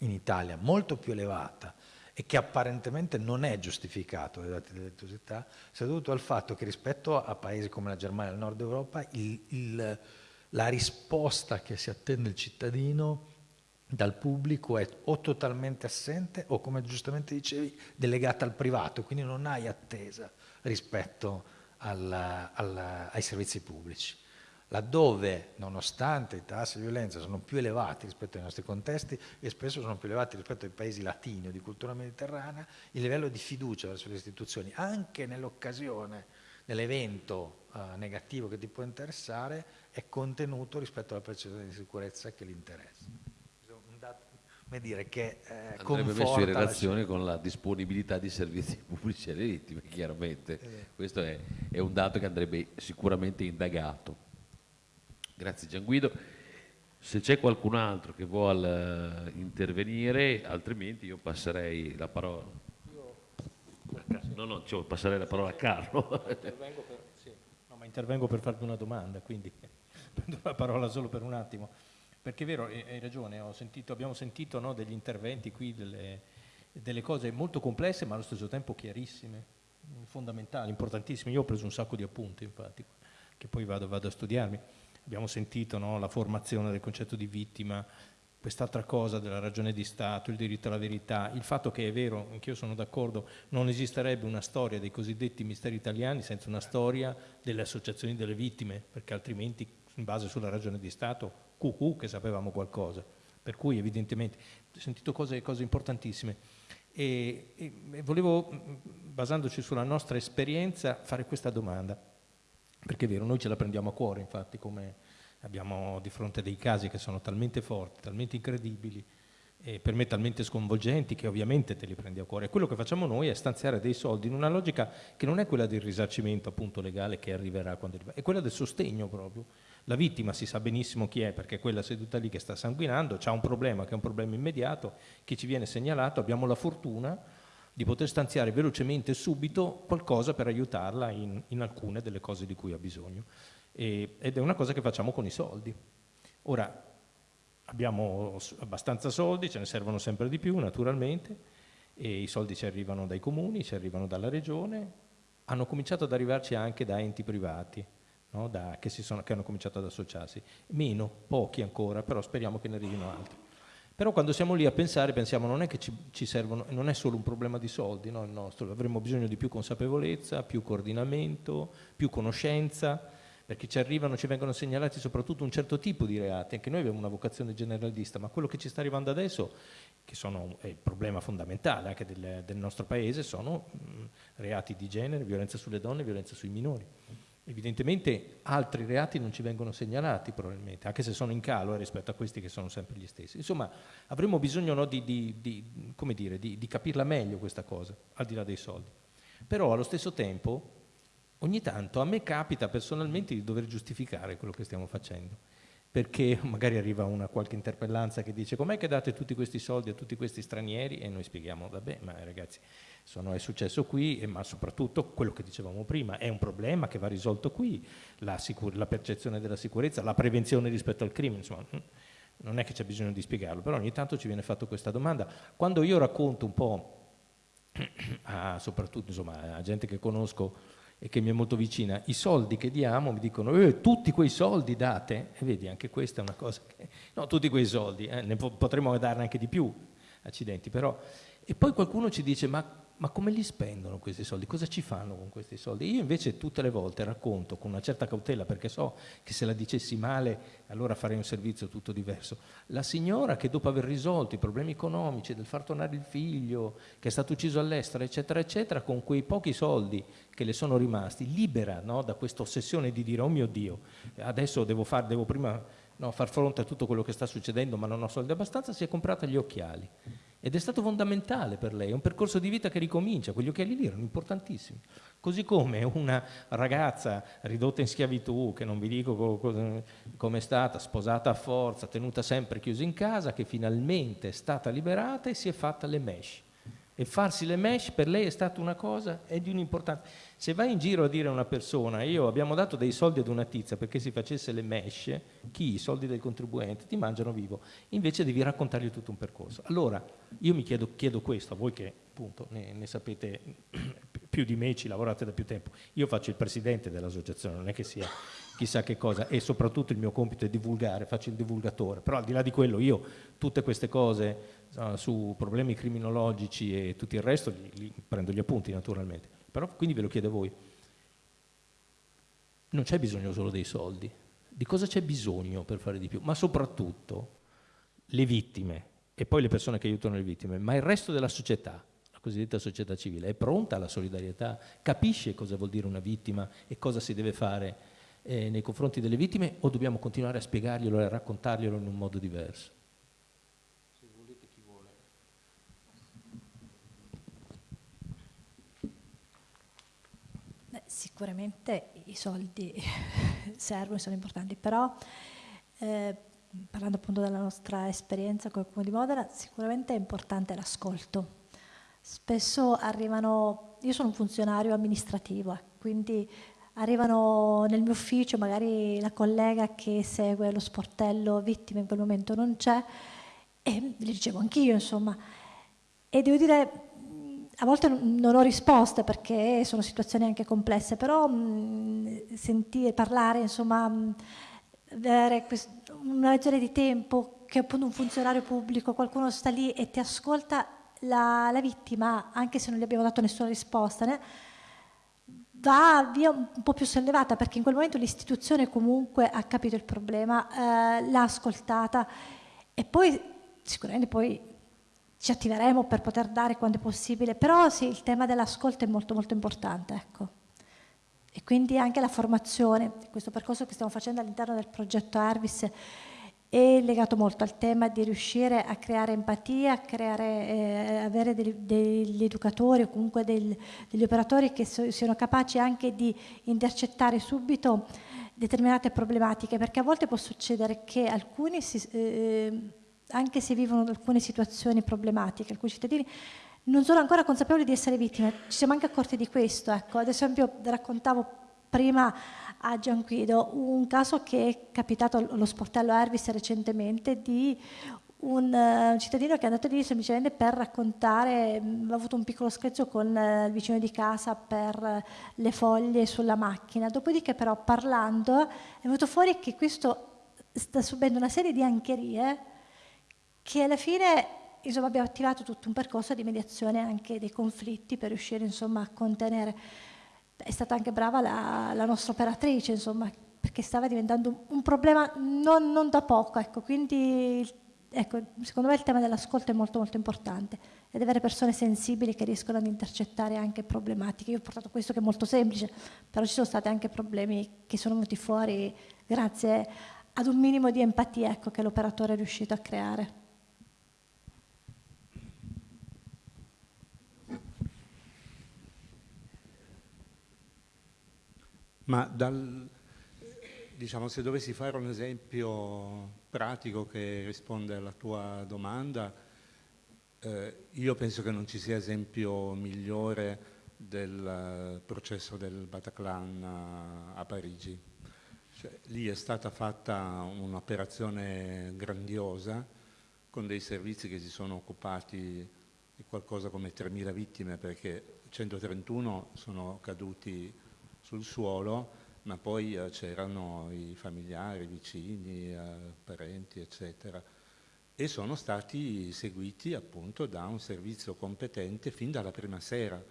in Italia molto più elevata e che apparentemente non è giustificato dai dati delle delittuosità, sia dovuto al fatto che rispetto a paesi come la Germania e il nord Europa il- il- la risposta che si attende il cittadino dal pubblico è o totalmente assente o come giustamente dicevi delegata al privato, quindi non hai attesa rispetto al- al- ai servizi pubblici. Laddove nonostante i tassi di violenza sono più elevati rispetto ai nostri contesti e spesso sono più elevati rispetto ai paesi latini o di cultura mediterranea, il livello di fiducia verso le istituzioni, anche nell'occasione dell'evento eh, negativo che ti può interessare, è contenuto rispetto alla percezione di sicurezza che li interessa. Come dire, che eh,
Andrebbe messo in
la
relazione con la disponibilità di servizi pubblici alle vittime, chiaramente. Questo è, è un dato che andrebbe sicuramente indagato. Grazie Gianguido. Se c'è qualcun altro che vuole eh, intervenire, altrimenti io passerei la parola. No, no, cioè, passerei la parola a Carlo.
Intervengo per, sì, no, ma intervengo per farti una domanda, quindi prendo la parola solo per un attimo. Perché è vero, hai ragione, sentito- abbiamo sentito no, degli interventi qui, delle, delle cose molto complesse ma allo stesso tempo chiarissime, fondamentali, importantissime. Io ho preso un sacco di appunti, infatti, che poi vado, vado a studiarmi. Abbiamo sentito no, la formazione del concetto di vittima, quest'altra cosa della ragione di Stato, il diritto alla verità, il fatto che è vero, anch'io sono d'accordo, non esisterebbe una storia dei cosiddetti misteri italiani senza una storia delle associazioni delle vittime, perché altrimenti in base sulla ragione di Stato, cucù che sapevamo qualcosa. Per cui evidentemente ho sentito cose, cose importantissime. E, e- e volevo, mh, basandoci sulla nostra esperienza, fare questa domanda. Perché è vero, noi ce la prendiamo a cuore, infatti, come abbiamo di fronte dei casi che sono talmente forti, talmente incredibili e per me talmente sconvolgenti che ovviamente te li prendi a cuore. Quello che facciamo noi è stanziare dei soldi in una logica che non è quella del risarcimento appunto legale che arriverà quando arriva, è quella del sostegno proprio. La vittima si sa benissimo chi è perché è quella seduta lì che sta sanguinando, ha un problema che è un problema immediato, che ci viene segnalato, abbiamo la fortuna di poter stanziare velocemente e subito qualcosa per aiutarla in, in alcune delle cose di cui ha bisogno. E- ed è una cosa che facciamo con i soldi. Ora, abbiamo abbastanza soldi, ce ne servono sempre di più naturalmente, e i soldi ci arrivano dai comuni, ci arrivano dalla regione, hanno cominciato ad arrivarci anche da enti privati, no? da, che, sono, che hanno cominciato ad associarsi, meno, pochi ancora, però speriamo che ne arrivino altri. Però quando siamo lì a pensare, pensiamo non è che ci, ci servono, non è solo un problema di soldi, no, il nostro, avremo bisogno di più consapevolezza, più coordinamento, più conoscenza, perché ci arrivano, ci vengono segnalati soprattutto un certo tipo di reati, anche noi abbiamo una vocazione generalista, ma quello che ci sta arrivando adesso, che sono, è il problema fondamentale anche del, del nostro paese, sono mh, reati di genere, violenza sulle donne, violenza sui minori. Evidentemente altri reati non ci vengono segnalati probabilmente, anche se sono in calo rispetto a questi che sono sempre gli stessi. Insomma, avremmo bisogno no, di, di, di, dire, di capirla meglio questa cosa, al di là dei soldi. Però allo stesso tempo, ogni tanto a me capita personalmente di dover giustificare quello che stiamo facendo perché magari arriva una qualche interpellanza che dice com'è che date tutti questi soldi a tutti questi stranieri e noi spieghiamo vabbè ma ragazzi sono, è successo qui ma soprattutto quello che dicevamo prima è un problema che va risolto qui. La, la percezione della sicurezza la prevenzione rispetto al crimine insomma non è che c'è bisogno di spiegarlo però ogni tanto ci viene fatta questa domanda. Quando io racconto un po' a, soprattutto insomma, a gente che conosco e che mi è molto vicina, i soldi che diamo mi dicono eh, tutti quei soldi date, e vedi anche questa è una cosa che, no tutti quei soldi, eh, ne potremmo darne anche di più, accidenti, però, e poi qualcuno ci dice ma ma come li spendono questi soldi? Cosa ci fanno con questi soldi? Io invece tutte le volte racconto con una certa cautela, perché so che se la dicessi male allora farei un servizio tutto diverso. La signora che dopo aver risolto i problemi economici, del far tornare il figlio, che è stato ucciso all'estero, eccetera, eccetera, con quei pochi soldi che le sono rimasti, libera no, da questa ossessione di dire, oh mio Dio, adesso devo, far, devo prima no, far fronte a tutto quello che sta succedendo, ma non ho soldi abbastanza, si è comprata gli occhiali ed è stato fondamentale per lei, è un percorso di vita che ricomincia, quegli occhiali lì erano importantissimi. Così come una ragazza ridotta in schiavitù, che non vi dico come è stata, sposata a forza, tenuta sempre chiusa in casa, che finalmente è stata liberata e si è fatta le mesh e farsi le mesh per lei è stata una cosa è di un'importanza. Se vai in giro a dire a una persona, io abbiamo dato dei soldi ad una tizia perché si facesse le mesh, chi? I soldi del contribuente, ti mangiano vivo. Invece devi raccontargli tutto un percorso. Allora, io mi chiedo, chiedo questo, a voi che appunto ne, ne sapete più di me, ci lavorate da più tempo. Io faccio il presidente dell'associazione, non è che sia chissà che cosa, e soprattutto il mio compito è divulgare, faccio il divulgatore, però al di là di quello io tutte queste cose uh, su problemi criminologici e tutto il resto li, li prendo gli appunti naturalmente, però quindi ve lo chiedo a voi, non c'è bisogno solo dei soldi, di cosa c'è bisogno per fare di più, ma soprattutto le vittime e poi le persone che aiutano le vittime, ma il resto della società, la cosiddetta società civile, è pronta alla solidarietà, capisce cosa vuol dire una vittima e cosa si deve fare eh, nei confronti delle vittime o dobbiamo continuare a spiegarglielo e a raccontarglielo in un modo diverso? Se volete chi vuole.
Beh, sicuramente i soldi servono e sono importanti, però eh, parlando appunto della nostra esperienza come Comune di Modena, sicuramente è importante l'ascolto. Spesso arrivano, io sono un funzionario amministrativo, eh, quindi arrivano nel mio ufficio, magari la collega che segue lo sportello vittime in quel momento non c'è, e li ricevo anch'io, insomma. E devo dire, a volte non ho risposte perché sono situazioni anche complesse, però sentire, parlare, insomma, avere una lezione di tempo che appunto un funzionario pubblico, qualcuno sta lì e ti ascolta la, la vittima, anche se non gli abbiamo dato nessuna risposta, né? Va via un po' più sollevata perché in quel momento l'istituzione comunque ha capito il problema, eh, l'ha ascoltata e poi sicuramente poi ci attiveremo per poter dare quando è possibile, però sì, il tema dell'ascolto è molto molto importante, ecco. E quindi anche la formazione, questo percorso che stiamo facendo all'interno del progetto Arvis è legato molto al tema di riuscire a creare empatia, a creare, eh, avere degli, degli, educatori o comunque del, degli operatori che so, siano capaci anche di intercettare subito determinate problematiche, perché a volte può succedere che alcuni, si, eh, anche se vivono alcune situazioni problematiche, alcuni cittadini non sono ancora consapevoli di essere vittime, ci siamo anche accorti di questo. Ecco. Ad esempio raccontavo prima a Gianquido, un caso che è capitato allo sportello Ervis recentemente di un, uh, cittadino che è andato lì semplicemente per raccontare, mm, ha avuto un piccolo screzio con uh, il vicino di casa per uh, le foglie sulla macchina, dopodiché però parlando è venuto fuori che questo sta subendo una serie di ancherie che alla fine insomma, abbiamo attivato tutto un percorso di mediazione anche dei conflitti per riuscire insomma, a contenere. È stata anche brava la, la nostra operatrice, insomma, perché stava diventando un problema non, non da poco, ecco, quindi ecco, secondo me il tema dell'ascolto è molto molto importante ed avere persone sensibili che riescono ad intercettare anche problematiche. Io ho portato questo che è molto semplice, però ci sono stati anche problemi che sono venuti fuori grazie ad un minimo di empatia ecco, che l'operatore è riuscito a creare.
Ma dal, diciamo, se dovessi fare un esempio pratico che risponde alla tua domanda, eh, io penso che non ci sia esempio migliore del processo del Bataclan a, Parigi. Cioè, lì è stata fatta un'operazione grandiosa con dei servizi che si sono occupati di qualcosa come 3.000 vittime perché 131 sono caduti sul suolo ma poi eh, c'erano i familiari, i vicini, eh, parenti, eccetera, e sono stati seguiti appunto da un servizio competente fin dalla prima sera,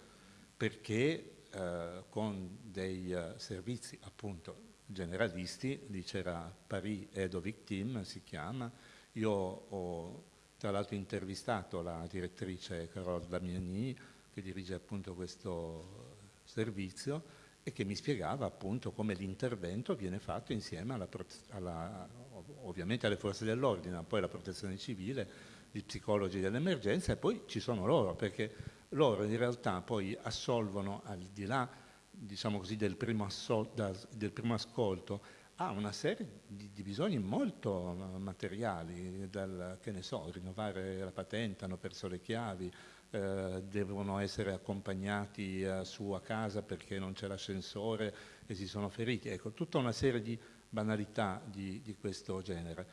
perché eh, con dei uh, servizi appunto generalisti, lì c'era Paris Edo Victim, si chiama, io ho tra l'altro intervistato la direttrice Carole Damiani che dirige appunto questo servizio e che mi spiegava appunto come l'intervento viene fatto insieme alla, alla, ovviamente alle forze dell'ordine, poi alla protezione civile, gli psicologi dell'emergenza e poi ci sono loro, perché loro in realtà poi assolvono al di là diciamo così, del, primo del primo ascolto a una serie di, di, bisogni molto materiali, dal, che ne so, rinnovare la patente, hanno perso le chiavi, eh, devono essere accompagnati eh, su a casa perché non c'è l'ascensore e si sono feriti. Ecco, tutta una serie di banalità di, di questo genere,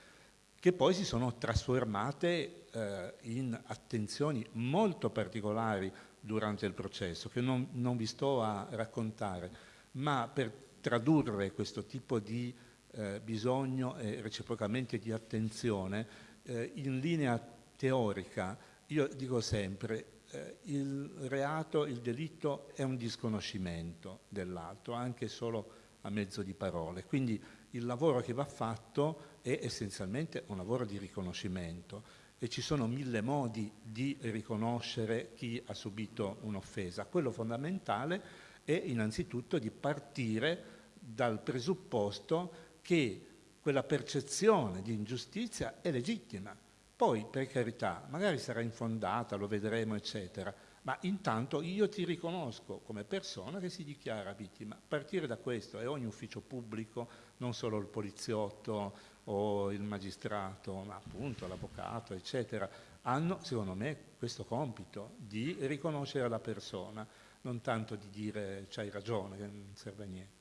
che poi si sono trasformate eh, in attenzioni molto particolari durante il processo, che non, non, vi sto a raccontare, ma per tradurre questo tipo di eh, bisogno e reciprocamente di attenzione eh, in linea teorica io dico sempre, eh, il reato, il delitto è un disconoscimento dell'altro, anche solo a mezzo di parole. Quindi il lavoro che va fatto è essenzialmente un lavoro di riconoscimento e ci sono mille modi di riconoscere chi ha subito un'offesa. Quello fondamentale è innanzitutto di partire dal presupposto che quella percezione di ingiustizia è legittima poi, per carità, magari sarà infondata, lo vedremo, eccetera, ma intanto io ti riconosco come persona che si dichiara vittima. Partire da questo e ogni ufficio pubblico, non solo il poliziotto o il magistrato, ma appunto l'avvocato, eccetera, hanno, secondo me, questo compito di riconoscere la persona, non tanto di dire c'hai ragione, che non serve a niente.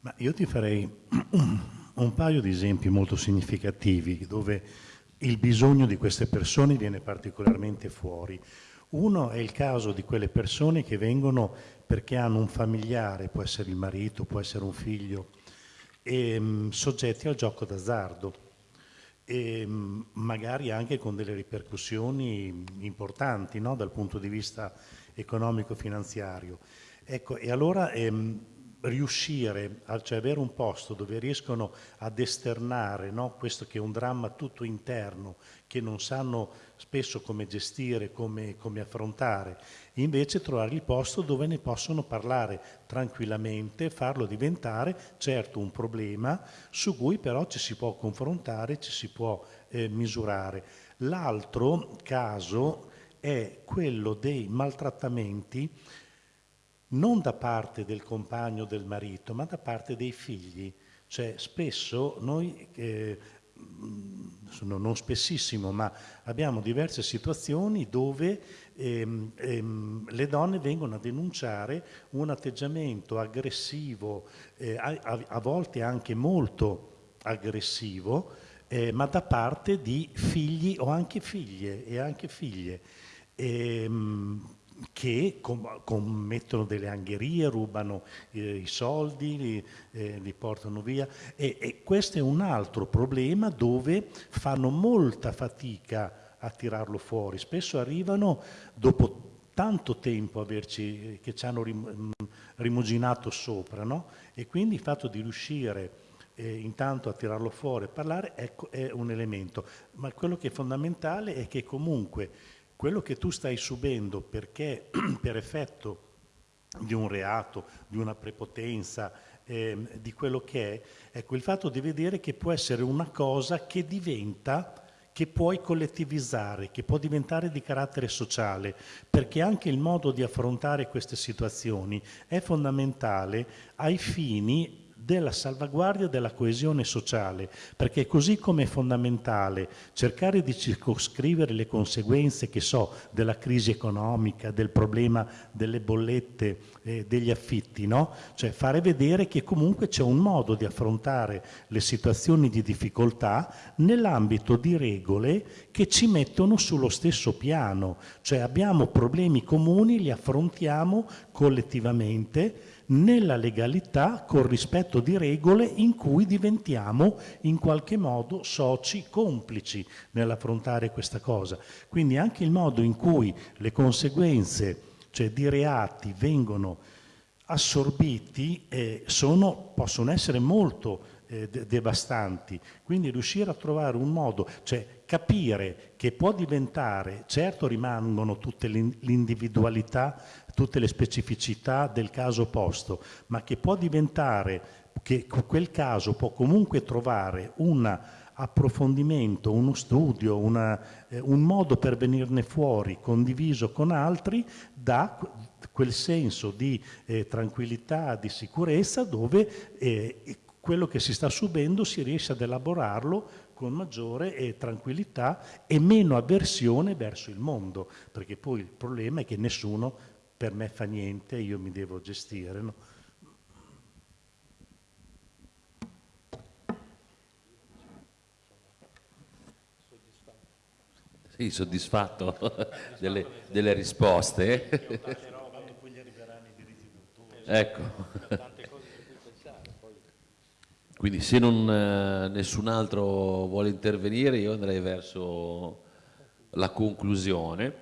Ma io ti farei un paio di esempi molto significativi dove il bisogno di queste persone viene particolarmente fuori. Uno è il caso di quelle persone che vengono perché hanno un familiare, può essere il marito, può essere un figlio, e, mh, soggetti al gioco d'azzardo e mh, magari anche con delle ripercussioni importanti no? dal punto di vista economico-finanziario. Ecco, e allora ehm, riuscire, cioè avere un posto dove riescono ad esternare no? questo che è un dramma tutto interno, che non sanno spesso come gestire, come, come affrontare, invece trovare il posto dove ne possono parlare tranquillamente, farlo diventare certo un problema su cui però ci si può confrontare, ci si può eh, misurare. L'altro caso è quello dei maltrattamenti non da parte del compagno del marito, ma da parte dei figli. Cioè spesso noi eh, non spessissimo, ma abbiamo diverse situazioni dove ehm, ehm, le donne vengono a denunciare un atteggiamento aggressivo, eh, a, a, volte anche molto aggressivo, eh, ma da parte di figli o anche figlie e anche figlie. Ehm, che com commettono delle angherie, rubano eh, i soldi, li, eh, li portano via e, e, questo è un altro problema dove fanno molta fatica a tirarlo fuori. Spesso arrivano dopo tanto tempo averci, che ci hanno rim rimuginato sopra no? e quindi il fatto di riuscire eh, intanto a tirarlo fuori e parlare ecco, è un elemento. Ma quello che è fondamentale è che comunque quello che tu stai subendo perché per effetto di un reato, di una prepotenza, eh, di quello che è, ecco il fatto di vedere che può essere una cosa che diventa che puoi collettivizzare, che può diventare di carattere sociale, perché anche il modo di affrontare queste situazioni è fondamentale ai fini della salvaguardia della coesione sociale, perché così come è fondamentale cercare di circoscrivere le conseguenze, che so, della crisi economica, del problema delle bollette, eh, degli affitti, no? Cioè fare vedere che comunque c'è un modo di affrontare le situazioni di difficoltà nell'ambito di regole che ci mettono sullo stesso piano, cioè abbiamo problemi comuni, li affrontiamo collettivamente, nella legalità col rispetto di regole in cui diventiamo in qualche modo soci complici nell'affrontare questa cosa. Quindi anche il modo in cui le conseguenze cioè di reati vengono assorbiti eh, sono, possono essere molto eh, devastanti. Quindi riuscire a trovare un modo, cioè capire che può diventare, certo rimangono tutte l'individualità, tutte le specificità del caso posto, ma che può diventare, che quel caso può comunque trovare un approfondimento, uno studio, una, eh, un modo per venirne fuori condiviso con altri da quel senso di eh, tranquillità, di sicurezza dove eh, quello che si sta subendo si riesce ad elaborarlo con maggiore eh, tranquillità e meno avversione verso il mondo, perché poi il problema è che nessuno per me fa niente, io mi devo gestire. No?
Sì, soddisfatto delle, delle risposte. ecco. Quindi se non, eh, nessun altro vuole intervenire io andrei verso la conclusione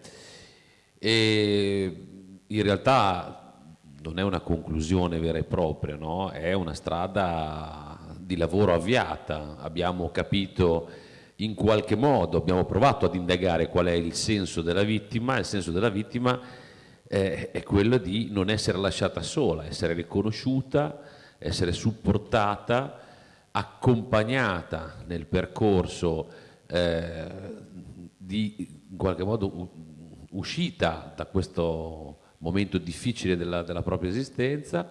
e in realtà non è una conclusione vera e propria, no? è una strada di lavoro avviata, abbiamo capito in qualche modo, abbiamo provato ad indagare qual è il senso della vittima, il senso della vittima è, è quello di non essere lasciata sola, essere riconosciuta, essere supportata, accompagnata nel percorso eh, di in qualche modo uscita da questo momento difficile della, della propria esistenza,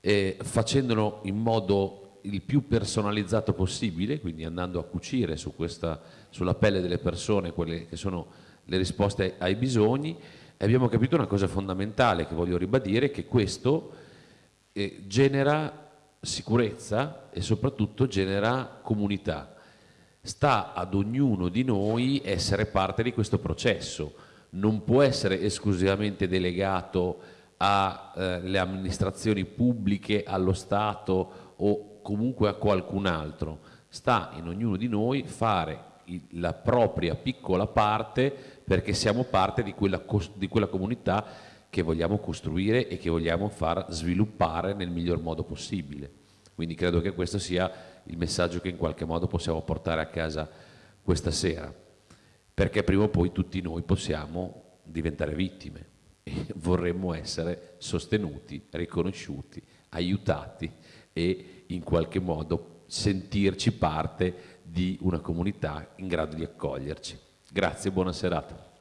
eh, facendolo in modo il più personalizzato possibile, quindi andando a cucire su questa, sulla pelle delle persone quelle che sono le risposte ai bisogni, e abbiamo capito una cosa fondamentale che voglio ribadire, che questo eh, genera sicurezza e soprattutto genera comunità. Sta ad ognuno di noi essere parte di questo processo, non può essere esclusivamente delegato alle eh, amministrazioni pubbliche, allo Stato o comunque a qualcun altro. Sta in ognuno di noi fare la propria piccola parte perché siamo parte di quella, di quella comunità che vogliamo costruire e che vogliamo far sviluppare nel miglior modo possibile. Quindi credo che questo sia il messaggio che in qualche modo possiamo portare a casa questa sera, perché prima o poi tutti noi possiamo diventare vittime e vorremmo essere sostenuti, riconosciuti, aiutati e in qualche modo sentirci parte di una comunità in grado di accoglierci. Grazie, e buona serata.